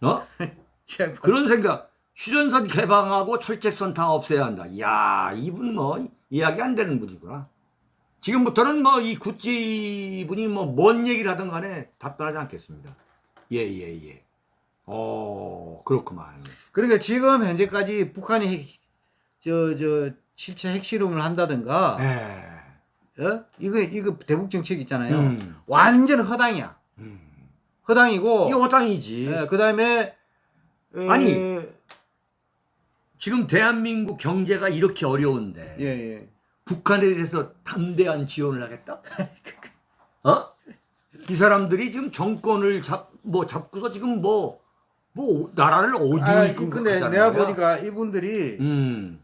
어? [LAUGHS] 그런 생각. 휴전선 개방하고 철책선 다 없애야 한다. 이야, 이분 뭐 이야기 안 되는 분이구나. 지금부터는 뭐 이 구찌 분이 뭐 뭔 얘기를 하든 간에 답변하지 않겠습니다. 예, 예, 예. 어, 그렇구만. 그러니까 지금 현재까지 북한이 핵, 저, 저, 실체 핵실험을 한다든가, 예. 어? 이거, 이거 대북 정책 있잖아요. 음, 완전 허당이야. 음. 허당이고, 이 허당이지. 그 다음에, 아니. 지금 대한민국 경제가 이렇게 어려운데 예, 예. 북한에 대해서 담대한 지원을 하겠다? 어? 이 사람들이 지금 정권을 잡, 뭐 잡고서 지금 뭐, 뭐, 나라를 어디로 아, 이끌고 근데 내가 거야? 보니까 이분들이 음,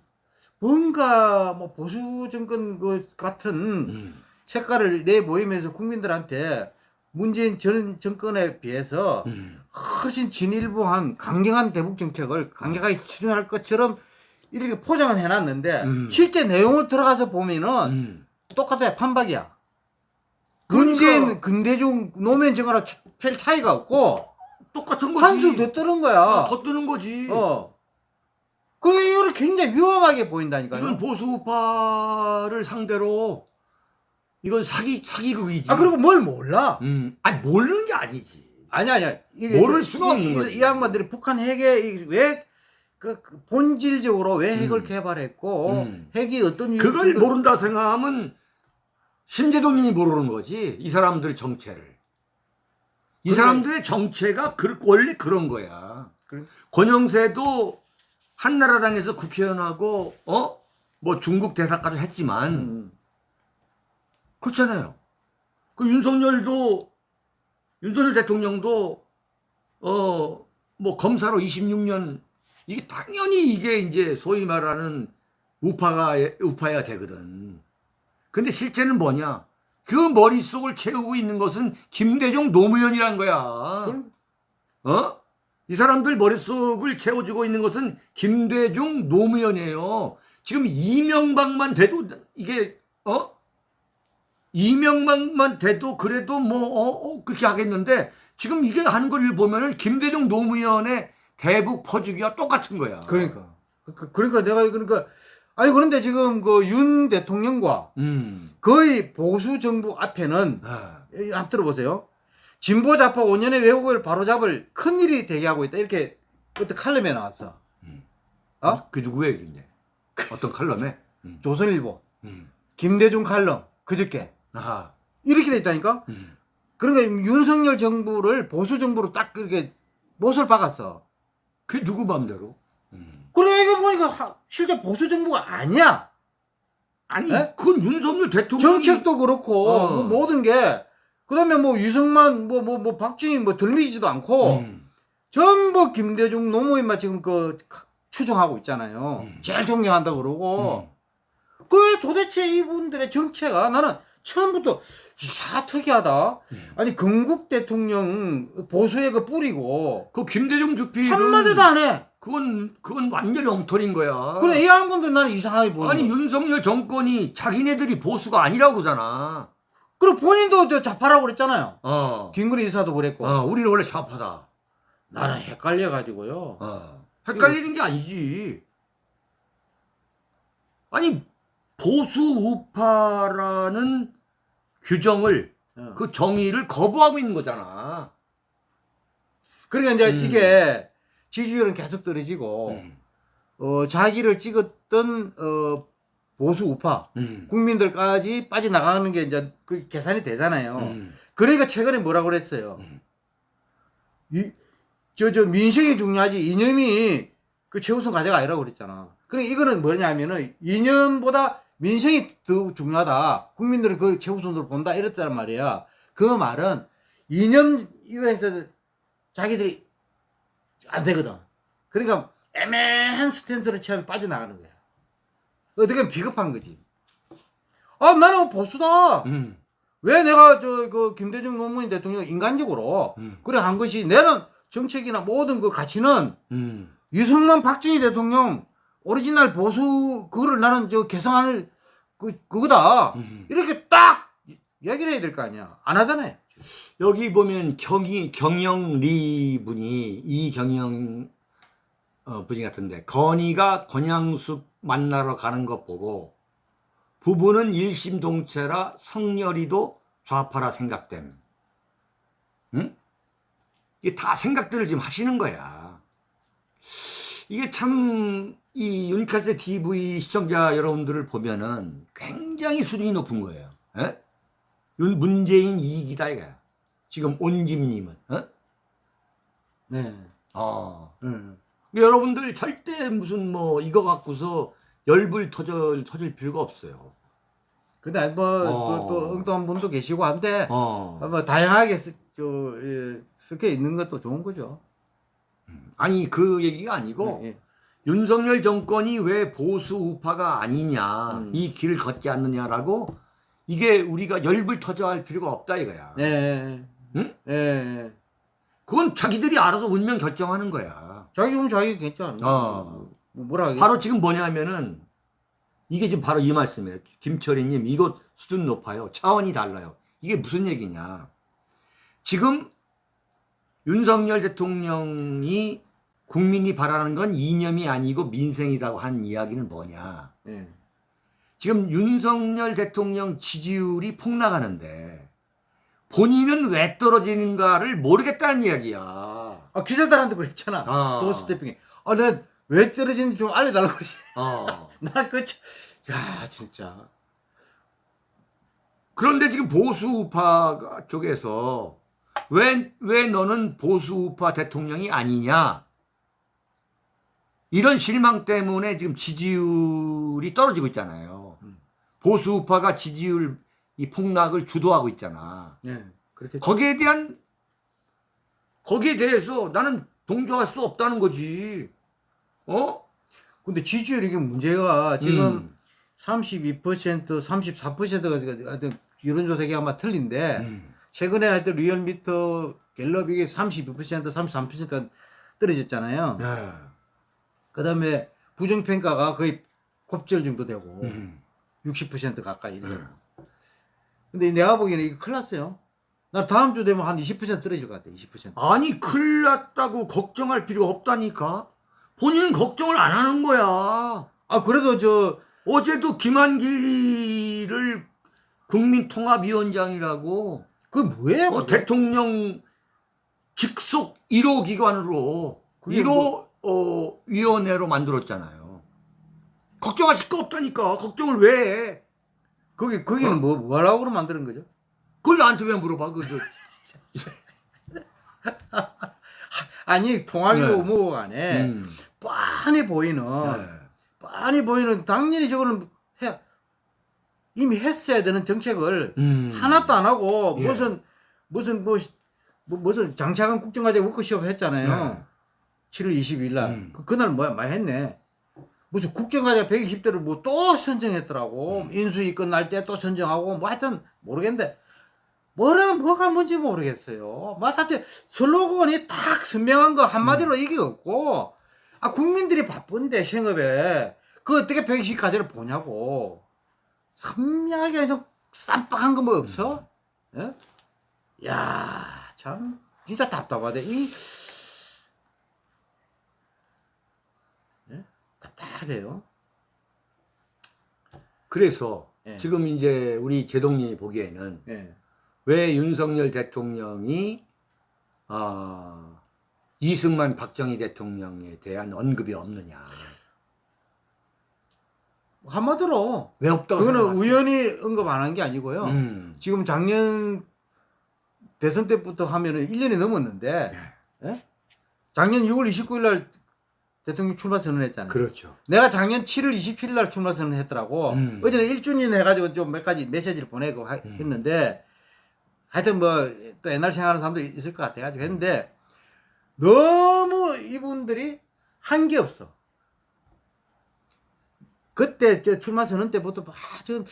뭔가 뭐 보수 정권 그 같은 음, 색깔을 내 보이면서 국민들한테 문재인 전 정권에 비해서 음. 훨씬 진일보한 강경한 대북 정책을 강력하게 추진할 것처럼 이렇게 포장은 해놨는데 음. 실제 내용을 들어가서 보면은 음. 똑같아요 판박이야. 그러니까- 문재인 근대중 노무현 정권하고 차- 별 차이가 없고 똑같은 거지. 한술 더 뜨는 거야. 아, 더 뜨는 거지. 어. 그리고 이거를 굉장히 위험하게 보인다니까요. 이건 보수파를 상대로 이건 사기 사기극이지. 아 그리고 뭘 몰라? 음, 아니 모르는 게 아니지. 아니 아니야. 이게 모를 이- 수가 이, 없는 이, 거지. 이 양반들이 북한 핵에 왜 그 그 본질적으로 왜 핵을 음. 개발했고 음. 핵이 어떤 그걸 유효성을- 모른다 생각하면 심재동님이 모르는 거지. 이 사람들 정체를. 이 그래. 사람들의 정체가 그, 원래 그런 거야. 그래. 권영세도 한나라당에서 국회의원하고 어? 뭐 중국 대사까지 했지만 음. 그렇잖아요. 그 윤석열도 윤석열 대통령도 어 뭐 검사로 26년 이게 당연히 이게 이제 소위 말하는 우파가 우파야 되거든. 근데 실제는 뭐냐? 그 머릿속을 채우고 있는 것은 김대중 노무현이란 거야. 어? 이 사람들 머릿속을 채워주고 있는 것은 김대중 노무현이에요. 지금 이명박만 돼도 이게 어? 이명박만 돼도 그래도 뭐 어, 어, 그렇게 하겠는데 지금 이게 하는 걸 보면은 김대중 노무현의 대북 퍼주기와 똑같은 거야. 그러니까 그- 그러니까 내가 그러니까 아니 그런데 지금 그 윤 대통령과 음. 거의 보수 정부 앞에는 아, 이, 한번 들어보세요. 진보 좌파 5년의 왜곡을 바로잡을 큰 일이 대기하고 있다. 이렇게 그때 칼럼에 나왔어. 어? 그 누구 얘기인데? 어떤 칼럼에? 음. 조선일보 음. 김대중 칼럼 그저께 아하. 이렇게 돼 있다니까. 음. 그러니까 윤석열 정부를 보수 정부로 딱 그렇게 못을 박았어. 그게 누구 맘대로? 음. 그래 이거 보니까 하- 실제 보수 정부가 아니야. 아니, 네? 그건 윤석열 대통령 정책도 그렇고 어. 뭐 모든 게 그 다음에 뭐 유승만 뭐 뭐 뭐 박정희 뭐 들리지도 않고 음. 전부 김대중 노무현만 지금 그 추종하고 있잖아요. 음. 제일 존경한다 고 그러고 그 도대체 이분들의 정체가 나는 처음부터 이사 특이하다. 음. 아니 건국 대통령 보수의 그 뿌리고 그 김대중 주필은 한마디도 안 해. 그건 그건 완전히 엉터리인 거야. 그래 이 양반들 나는 이상하게 보는 아니. 윤석열 정권이 자기네들이 보수가 아니라고 그러잖아. 그리고 본인도 저 좌파라고 그랬잖아요. 어. 김근희 이사도 그랬고. 어, 우리는 원래 좌파다. 나는 헷갈려 가지고요. 어. 헷갈리는 게 아니지. 아니 보수 우파라는 규정을 어. 그 정의를 거부하고 있는 거잖아. 그러니까 이제 음. 이게 지지율은 계속 떨어지고 음. 어, 자기를 찍었던 어, 보수 우파 음. 국민들까지 빠져나가는 게 이제 그 계산이 되잖아요. 음. 그러니까 최근에 뭐라고 그랬어요? 음. 이, 저, 저, 민생이 중요하지, 이념이 그 최우선 과제가 아니라고 그랬잖아. 그러니까 이거는 뭐냐면은, 이념보다 민생이 더 중요하다. 국민들은 그 최우선으로 본다. 이랬단 말이야. 그 말은 이념 이외에서 자기들이 안 되거든. 그러니까 애매한 스탠스를 취하면 빠져나가는 거야. 어떻게 보면 비겁한 거지. 아, 나는 보수다. 음, 왜 내가 저 그 김대중 노무현 대통령 인간적으로 음, 그래 한 것이 내는 정책이나 모든 그 가치는 음. 유승만 박정희 대통령 오리지널 보수 그거를 나는 저 개성할 그 그거다 음. 이렇게 딱 얘기를 해야 될 거 아니야 안 하잖아요 여기 보면 경이 경영리 분이 이경영 어, 분이 같은데 건이가 권양숙 만나러 가는 것 보고 부부는 일심동체라 성렬이도 좌파라 생각됨. 응? 이게 다 생각들을 지금 하시는 거야. 이게 참 이 윤카세 TV 시청자 여러분들을 보면은 굉장히 수준이 높은 거예요. 에? 윤 문재인 이익이다 이거야. 지금 온집님은 어? 네 어. 음. 여러분들 절대 무슨 뭐 이거 갖고서 열불 터져 터질 필요가 없어요. 근데 뭐 어. 또, 엉뚱한 분도 계시고 한데 어. 뭐 다양하게 쓰, 저, 예, 섞여 있는 것도 좋은 거죠 아니 그 얘기가 아니고 예, 예. 윤석열 정권이 왜 보수 우파가 아니냐 음. 이 길을 걷지 않느냐라고 이게 우리가 열불 터져 할 필요가 없다 이거야. 예, 예. 응? 예, 예. 그건 자기들이 알아서 운명 결정하는 거야. 자기 보면 자기 괜찮아 어. 뭐, 뭐라 하겠 바로 지금 뭐냐면은 이게 지금 바로 이 말씀이에요. 김철희님 이거 수준 높아요. 차원이 달라요. 이게 무슨 얘기냐? 지금 윤석열 대통령이 국민이 바라는 건 이념이 아니고 민생이라고 한 이야기는 뭐냐? 예. 지금 윤석열 대통령 지지율이 폭락하는데 본인은 왜 떨어지는가를 모르겠다는 이야기야. 아 기자들한테 그랬잖아. 어. 도 스태핑이. 아, 내왜 떨어지는지 좀 알려달라고 그러지. 어. [LAUGHS] 난그 참- 야, 진짜. 그런데 지금 보수 우파 쪽에서 왜, 왜 너는 보수 우파 대통령이 아니냐? 이런 실망 때문에 지금 지지율이 떨어지고 있잖아요. 음. 보수 우파가 지지율 이 폭락을 주도하고 있잖아. 예. 그렇게 거기에 대한 거기에 대해서 나는 동조할 수 없다는 거지. 어? 근데 지지율 이게 문제가 지금 음. 32% 34%가 하여튼 여론조사가 아마 틀린데 음. 최근에 하여튼 리얼미터 갤럽 이게 32% 33%가 떨어졌잖아요. 네. 그 다음에 부정평가가 거의 곱절 정도 되고 음. 60% 가까이 이래요. 네. 근데 내가 보기에는 이거 큰일 났어요. 나 다음 주 되면 한 20% 떨어질 것 같아. 20%. 아니 큰일 났다고 걱정할 필요 없다니까. 본인은 걱정을 안 하는 거야. 아 그래도 저 어제도 김한길을 국민통합위원장이라고 그 뭐예요? 어, 대통령 직속 1호 기관으로 그게 1호 어, 위원회로 만들었잖아요. 걱정하실 거 없다니까. 걱정을 왜 해? 거기 거기는 어? 뭐 뭐라고 만드는 거죠? 그걸 나한테 왜 물어봐? 그, 저, [LAUGHS] 아니 통합이고 네. 뭐고 간에 음. 뻔히 보이는 네. 뻔히 보이는 당연히 저거는 해, 이미 했어야 되는 정책을 음. 하나도 안 하고 예. 무슨 무슨 뭐, 뭐 무슨 장차관 국정과제 워크숍 했잖아요. 네. 7월 22일 날. 음. 그, 그날 뭐야 많이 했네. 무슨 국정과제 120대를 뭐 또 선정했더라고. 음. 인수위 끝날 때 또 선정하고 뭐 하여튼 모르겠는데 뭐라 뭐가 뭔지 모르겠어요. 뭐 하여튼 슬로건이 탁 선명한 거 음. 한마디로 이게 없고 아 국민들이 바쁜데 생업에 그 어떻게 120과제를 보냐고. 선명하게 좀 쌈박한 거 뭐 없어? 예? 야, 참 진짜 답답하대. 이 예? 답답해요. 그래서 예. 지금 이제 우리 제동님이 보기에는 예. 왜 윤석열 대통령이 어, 이승만 박정희 대통령에 대한 언급이 없느냐? 한마디로 왜 없다고 그거는 생각하세요? 우연히 언급 안 한 게 아니고요. 음. 지금 작년 대선 때부터 하면은 1년이 넘었는데 네. 예? 작년 6월 29일 날 대통령 출마 선언했잖아요. 그렇죠. 내가 작년 7월 27일 날 출마 선언했더라고. 음. 어제는 1주년 해가지고 좀 몇 가지 메시지를 보내고 하- 음. 했는데 하여튼 뭐 또 옛날 생각하는 사람도 있을 것 같아가지고 했는데 너무 이분들이 한 게 없어. 그때 저 출마 선언 때부터 막좀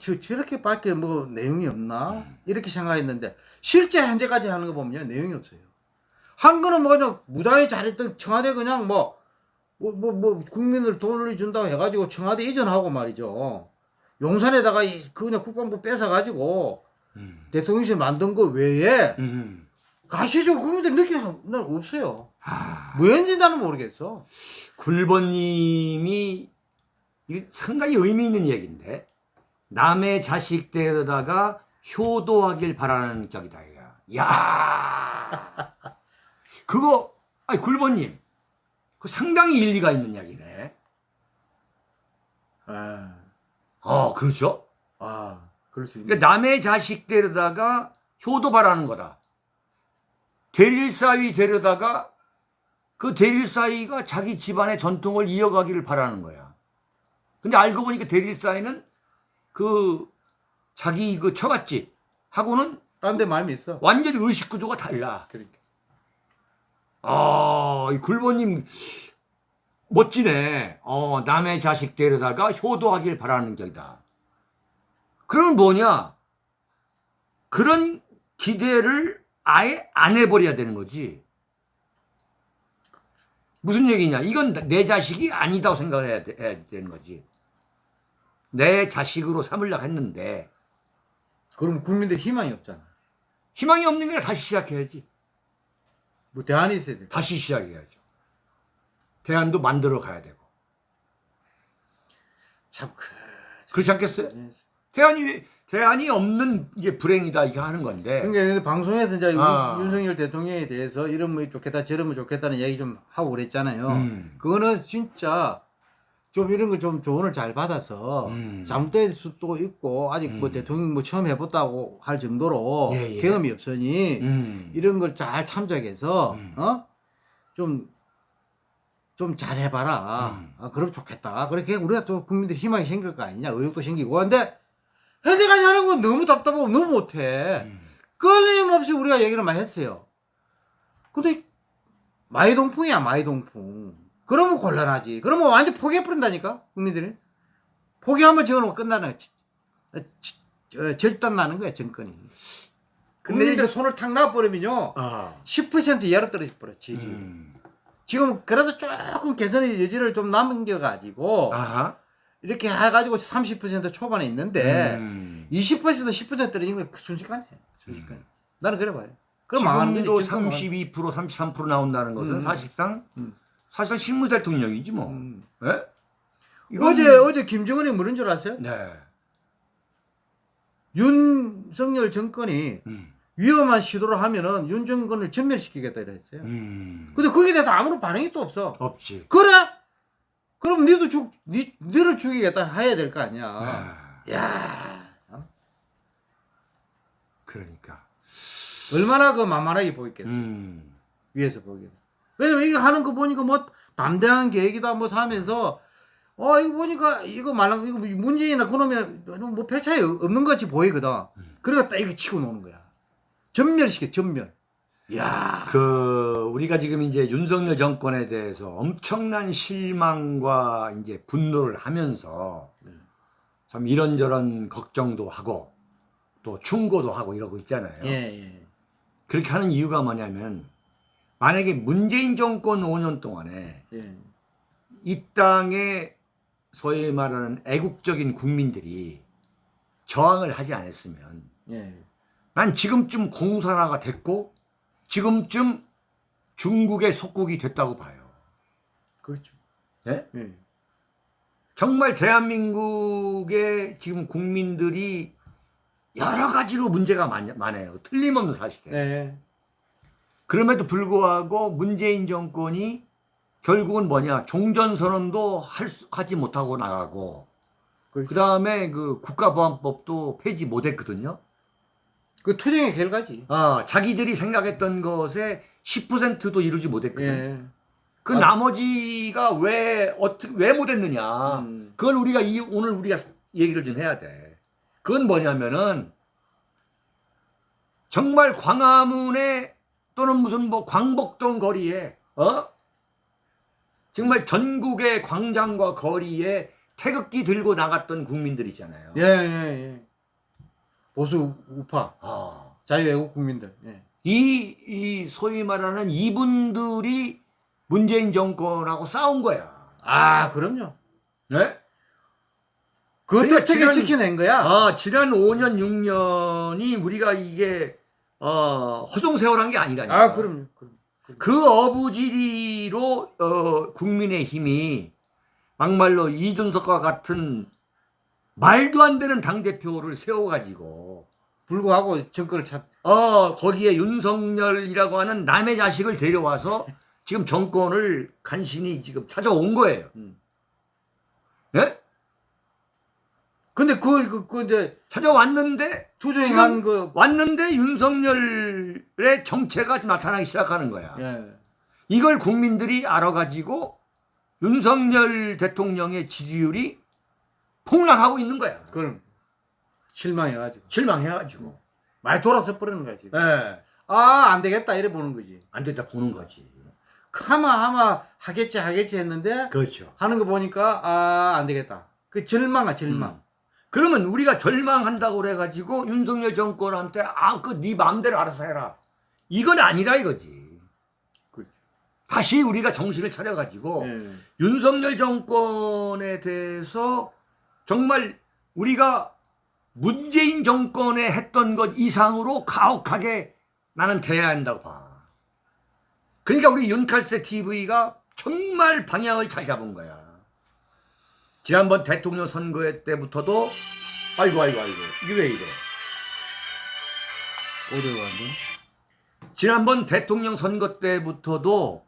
저, 저렇게밖에 뭐 내용이 없나 음. 이렇게 생각했는데 실제 현재까지 하는 거 보면 내용이 없어요. 한 거는 뭐 그냥 무당이 잘했던 청와대 그냥 뭐 뭐, 뭐, 뭐, 국민을 돈을 준다고 해가지고 청와대 이전하고 말이죠. 용산에다가 이- 그 그냥 국방부 뺏어가지고 음. 대통령실 만든 거 외에 음. 가시적으로 국민들 느끼는 난 없어요. 아, 뭐였는지 나는 모르겠어. 굴번님이 이게 상당히 의미 있는 얘기인데 남의 자식 데려다가 효도하길 바라는 격이다. 야, [LAUGHS] 그거 아니 굴번님, 그 상당히 일리가 있는 이야기네. 아, 어, 그렇죠. 아 그럴 수 있네. 그러니까 남의 자식 데려다가 효도 바라는 거다. 대릴사위 데려다가 그 대릴사위가 자기 집안의 전통을 이어가기를 바라는 거야. 근데 알고 보니까 대릴사위는 그 자기 그 처갓집 하고는 딴 데 마음이 있어. 완전히 의식 구조가 달라. 그러니까. 아, 이 굴보님 멋지네. 어, 남의 자식 데려다가 효도하길 바라는 격이다. 그러면 뭐냐? 그런 기대를 아예 안 해버려야 되는 거지. 무슨 얘기냐? 이건 내 자식이 아니다고 생각해야 돼- 해야 되는 거지. 내 자식으로 삼으려고 했는데 그럼 국민들 희망이 없잖아. 희망이 없는 게 다시 시작해야지. 뭐 대안이 있어야 돼. 다시 시작해야죠. 대안도 만들어 가야 되고. 참 그. 그렇지 않겠어요? 대안이 대안이 없는 게 불행이다 이렇게 하는 건데. 그러니까 방송에서 이제 아. 윤- 윤석열 대통령에 대해서 이러면 좋겠다 저러면 좋겠다는 얘기 좀 하고 그랬잖아요. 음. 그거는 진짜 좀 이런 걸 좀 조언을 잘 받아서 음. 잘못될 수도 있고 아직 뭐 음. 대통령 뭐 처음 해봤다고 할 정도로 예, 예. 경험이 없으니 음. 이런 걸 잘 참작해서 음. 어? 좀 좀 잘 해봐라. 음. 아, 그럼 좋겠다. 그렇게 우리가 또 국민들 희망이 생길 거 아니냐. 의욕도 생기고. 근데 현재까지 하는 건 너무 답답하고 너무 못해. 음. 끊임없이 우리가 얘기를 많이 했어요. 근데 마이동풍이야 마이동풍. 그러면 곤란하지. 그러면 완전 포기해버린다니까 국민들이. 포기하면 저거는 끝나는 지- 어, 절단 나는 거야 정권이. 국민들 손을 탁 놔버리면요 아. 10% 이하로 떨어져 버려 지지. 음. 지금 그래도 조금 개선의 여지를 좀 남겨가지고 아하. 이렇게 해가지고 30% 초반에 있는데 음. 20% 10% 떨어진 거 순식간에 순식간에. 나는 그래 봐요. 그럼 망하는 거지. 지금도 지금 망하는 32% 33% 나온다는 것은 음. 사실상 음. 사실상 식물 대통령이지 뭐. 음. 예? 이건- 어제 어제 김정은이 뭐는 줄 아세요? 네. 윤석열 정권이 음. 위험한 시도를 하면은 윤 정권을 전멸시키겠다 이랬어요. 음. 근데 거기에 대해서 아무런 반응이 또 없어. 없지. 그래? 그럼 니도 죽, 니, 니를 죽이겠다 해야 될 거 아니야. 아. 야 그러니까. 얼마나 그 만만하게 보였겠어. 음. 위에서 보기에는. 왜냐면 이거 하는 거 보니까 뭐 담대한 계획이다 뭐 하면서 어 이거 보니까 이거 말랑 이거 문재인이나 그놈이 뭐별 차이 없는 것 같이 보이거든. 음. 그러니까 딱 이렇게 치고 노는 거야. 전멸시켜 전멸. 야 그 우리가 지금 이제 윤석열 정권에 대해서 엄청난 실망과 이제 분노를 하면서 참 이런저런 걱정도 하고 또 충고도 하고 이러고 있잖아요. 예, 예. 그렇게 하는 이유가 뭐냐면 만약에 문재인 정권 5년 동안에 예. 이 땅에 소위 말하는 애국적인 국민들이 저항을 하지 않았으면 예. 난 지금쯤 공산화가 됐고 지금쯤 중국의 속국이 됐다고 봐요. 그렇죠. 예? 예. 정말 대한민국의 지금 국민들이 여러 가지로 문제가 많, 많아요. 틀림없는 사실이에요. 네. 그럼에도 불구하고 문재인 정권이 결국은 뭐냐 종전선언도 할 수- 하지 못하고 나가고 그렇죠. 그 다음에 그 국가보안법도 폐지 못했거든요. 그 투쟁의 결과지. 아 자기들이 생각했던 것에 10%도 이루지 못했거든. 예. 그 아. 나머지가 왜 어떻게 왜 못했느냐? 음. 그걸 우리가 이 오늘 우리가 얘기를 좀 해야 돼. 그건 뭐냐면은 정말 광화문에 또는 무슨 뭐 광복동 거리에 어 정말 전국의 광장과 거리에 태극기 들고 나갔던 국민들 있잖아요. 예, 예, 예. 보수 우파, 아, 자유애국 국민들. 예. 이, 이 소위 말하는 이분들이 문재인 정권하고 싸운 거야. 아, 그럼요. 네? 그것 그러니까 지난- 지켜낸 거야? 아, 지난 5년, 6년이 우리가 이게, 어, 허송세월한 게 아니라니까. 아, 그럼요. 그럼. 그 어부지리로, 어, 국민의 힘이 막말로 이준석과 같은 말도 안 되는 당대표를 세워가지고, 불구하고 정권을 찾. 어, 거기에 윤석열이라고 하는 남의 자식을 데려와서 지금 정권을 간신히 지금 찾아온 거예요. 음. 예? 근데 그, 그, 그, 이제 찾아왔는데, 투쟁한 그, 왔는데 윤석열의 정체가 나타나기 시작하는 거야. 예. 이걸 국민들이 알아가지고 윤석열 대통령의 지지율이 폭락하고 있는 거야. 그럼 실망해가지고. 실망해가지고. 많이 돌아서 버리는 거야, 지금. 예. 아, 안 되겠다. 이래 보는 거지. 안 됐다 보는 거지. 하마, 하마, 하겠지, 하겠지 했는데, 그렇죠. 하는 거 보니까, 아, 안 되겠다. 그 절망아, 절망. 음. 그러면 우리가 절망한다고 그래가지고 윤석열 정권한테 아, 그 네 마음대로 알아서 해라. 이건 아니라 이거지. 그렇죠. 다시 우리가 정신을 차려가지고 예. 윤석열 정권에 대해서 정말 우리가 문재인 정권에 했던 것 이상으로 가혹하게 나는 대해야 한다고 봐. 그러니까 우리 윤칼세 TV가 정말 방향을 잘 잡은 거야. 지난번 대통령 선거 때부터도 아이고 아이고 아이고 이게 왜 이래? 어디로 갔니? 지난번 대통령 선거 때부터도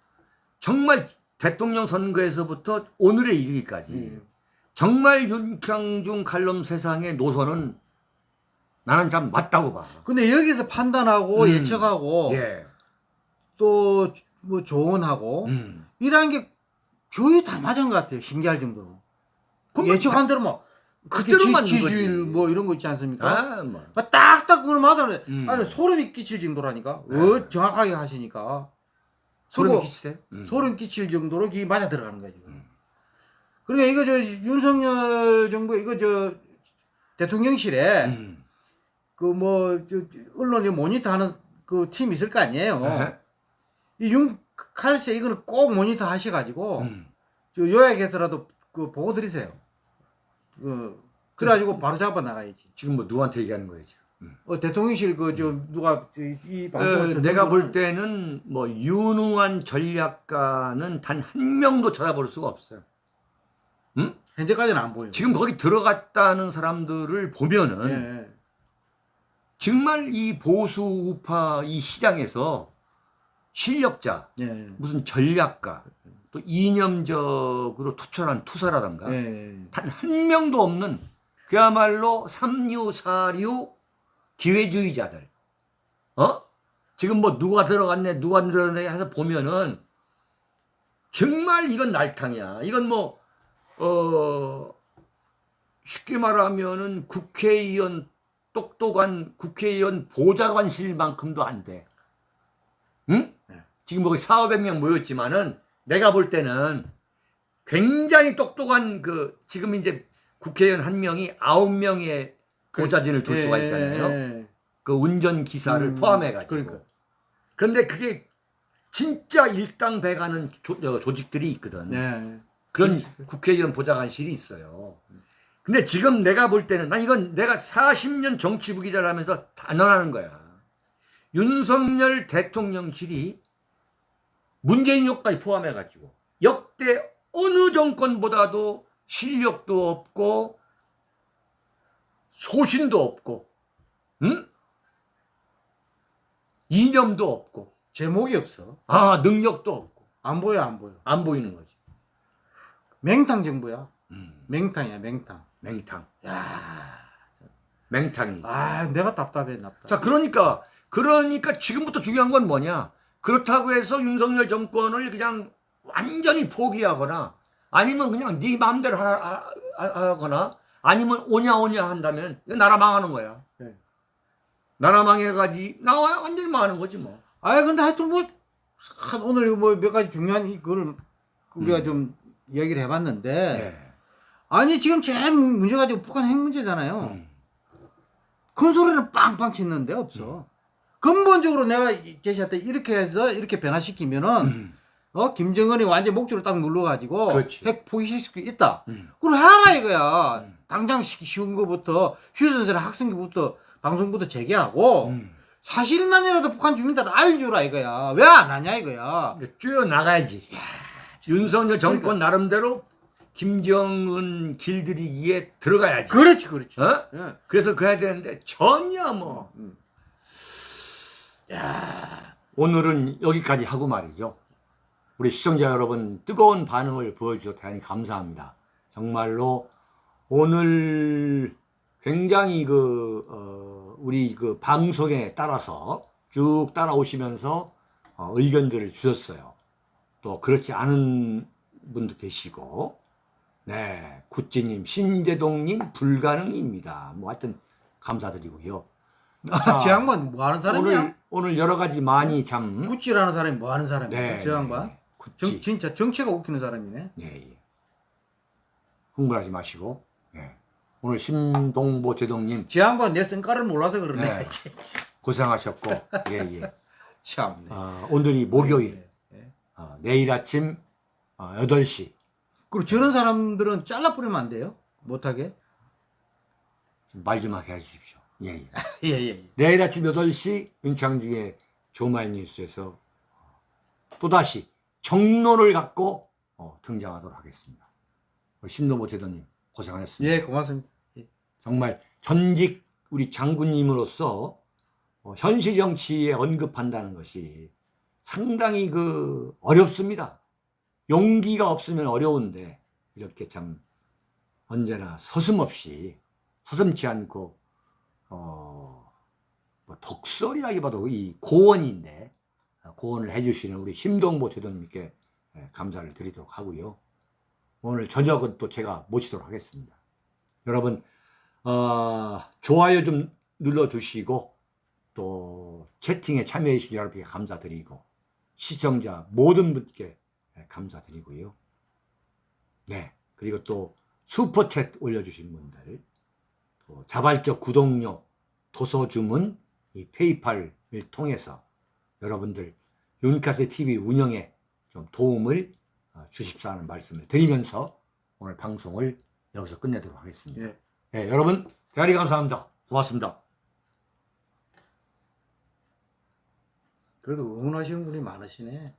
정말 대통령 선거에서부터 오늘에 이르기까지 음. 정말 윤창중 칼럼 세상의 노선은 나는 참 맞다고 봐. 근데 여기서 판단하고 음. 예측하고 예. 또뭐 조언하고 음. 이러한 게 거의 다 맞은 것 같아요. 신기할 정도로. 그럼 예측한 대로 뭐 그대로 지- 거지. 뭐 이런 거 있지 않습니까? 아, 뭐. 막 딱딱 그걸 맞아. 음. 아니 소름이 끼칠 정도라니까. 네. 어, 정확하게 하시니까. 소름 끼치세요? 음. 소름 끼칠 정도로 기 맞아 들어가는 거지. 음. 그러니까 이거 저 윤석열 정부 이거 저 대통령실에 음. 그뭐 언론이 모니터하는 그 팀 있을 거 아니에요. 네. 이윤 칼세 이거는 꼭 모니터 하셔가지고 음. 저 요약해서라도 그 보고 드리세요. 그 그래가지고 바로 잡아 나가야지. 지금 뭐 누구한테 얘기하는 거예요, 지금? 음. 어, 대통령실 그 저 누가 이, 이 어, 내가 볼 때는 뭐 유능한 전략가는 단 한 명도 찾아볼 수가 없어요. 음? 현재까지는 안 보여. 지금 거기 들어갔다는 사람들을 보면은 예, 예. 정말 이 보수 우파 이 시장에서 실력자, 예, 예. 무슨 전략가, 또 이념적으로 투철한 투사라던가 예, 예. 단한 명도 없는 그야말로 삼류 사류 기회주의자들. 어? 지금 뭐 누가 들어갔네, 누가 들어갔네 해서 보면은 정말 이건 날탕이야. 이건 뭐, 어, 쉽게 말하면은 국회의원, 똑똑한 국회의원 보좌관실만큼도 안 돼. 응? 네. 지금 뭐 4, 500명 모였지만은 내가 볼 때는 굉장히 똑똑한 그 지금 이제 국회의원 한 명이 아홉 명의 보좌진을 둘 수가 예, 있잖아요. 예, 그 운전 기사를 음, 포함해 가지고. 그러니까. 그런데 그게 진짜 일당 배가는 조, 어, 조직들이 있거든. 예. 그런 그렇지. 국회의원 보좌관실이 있어요. 근데 지금 내가 볼 때는 난 이건 내가 40년 정치부 기자를 하면서 단언하는 거야. 윤석열 대통령실이 문재인 욕까지 포함해 가지고 역대 어느 정권보다도 실력도 없고 소신도 없고 응? 이념도 없고 제목이 없어. 아 능력도 없고 안 보여, 안 보여. 안 보이는 거지. 맹탕 정부야. 음, 맹탕이야, 맹탕. 맹탕. 야, 맹탕이. 아, 내가 답답해, 답답. 자, 그러니까 그러니까 지금부터 중요한 건 뭐냐? 그렇다고 해서 윤석열 정권을 그냥 완전히 포기하거나 아니면 그냥 네 마음대로 하, 하, 하- 하거나 아니면 오냐 오냐 한다면 나라 망하는 거야. 네. 나라 망해가지 나 완전히 망하는 거지 뭐. 아 근데 하여튼 뭐한 오늘 뭐 몇 가지 중요한 이거를 우리가 음. 좀 얘기를 해봤는데 네. 아니 지금 제일 문제가 지금 북한 핵 문제잖아요. 음. 큰 소리는 빵빵 치는데 없어. 근본적으로 내가 때 이렇게 해서 이렇게 변화시키면은 음. 어 김정은이 완전 목줄을 딱 눌러가지고 그렇지. 핵 포기시킬 수 있다. 음. 그럼 해라 이거야. 음. 당장 시- 쉬운 거부터 휴전선 학생기부터 방송부터 재개하고 음. 사실만이라도 북한 주민들 알주라 이거야. 왜 안 하냐 이거야. 뛰어 나가야지. 윤석열 정권 나름대로 김정은 길들이기에 들어가야지. 그렇지 그렇지. 어? 예. 그래서 그래야 되는데 전혀 뭐. 음. 오늘은 여기까지 하고 말이죠. 우리 시청자 여러분 뜨거운 반응을 보여주셔서 대단히 감사합니다. 정말로 오늘 굉장히 그 어, 우리 그 방송에 따라서 쭉 따라오시면서 어, 의견들을 주셨어요. 또 그렇지 않은 분도 계시고, 네 구찌님, 신재동님 불가능입니다. 뭐 하여튼 감사드리고요. 자, 저 양반 뭐 하는 사람이야? 오늘 오늘 여러 가지 많이 참 구찌라는 사람이 뭐 하는 사람이야? 네, 저 양반. 네, 정, 구찌 진짜 정체가 웃기는 사람이네. 예, 예. 흥분하지 마시고 예. 오늘 심동보 제동님 저 양반 내 성깔을 몰라서 그러네. 네. 고생하셨고 예, 예. [LAUGHS] 참네. 어, 오늘이 목요일 네. 어, 내일 아침 어, 8시 그리고 저런 사람들은 잘라버리면 안 돼요? 못하게? 말 좀 하게 해주십시오. 예, 예. [LAUGHS] 예, 예. 내일 아침 8시 윤창중의 조마이뉴스에서 또다시 정론을 갖고 어, 등장하도록 하겠습니다. 심동보 제동님 고생하셨습니다. 예, 고맙습니다. 정말 전직 우리 장군님으로서 어, 현실 정치에 언급한다는 것이 상당히 그 어렵습니다. 용기가 없으면 어려운데 이렇게 참 언제나 서슴없이 서슴지 않고 어, 뭐 독설이라기보다도 이 고언인데 어, 고언을 해주시는 우리 심동보 대도님께 예, 감사를 드리도록 하고요. 오늘 저녁은 또 제가 모시도록 하겠습니다. 여러분 어, 좋아요 좀 눌러주시고 또 채팅에 참여해 주신 여러분께 감사드리고 시청자 모든 분께 예, 감사드리고요. 네 그리고 또 슈퍼챗 올려주신 분들 또 자발적 구독료 도서 주문 이 페이팔을 통해서 여러분들 윤카스 TV 운영에 좀 도움을 어, 주십사 하는 말씀을 드리면서 오늘 방송을 여기서 끝내도록 하겠습니다. 예. 네, 여러분 대단히 감사합니다. 고맙습니다. 그래도 응원하시는 분이 많으시네.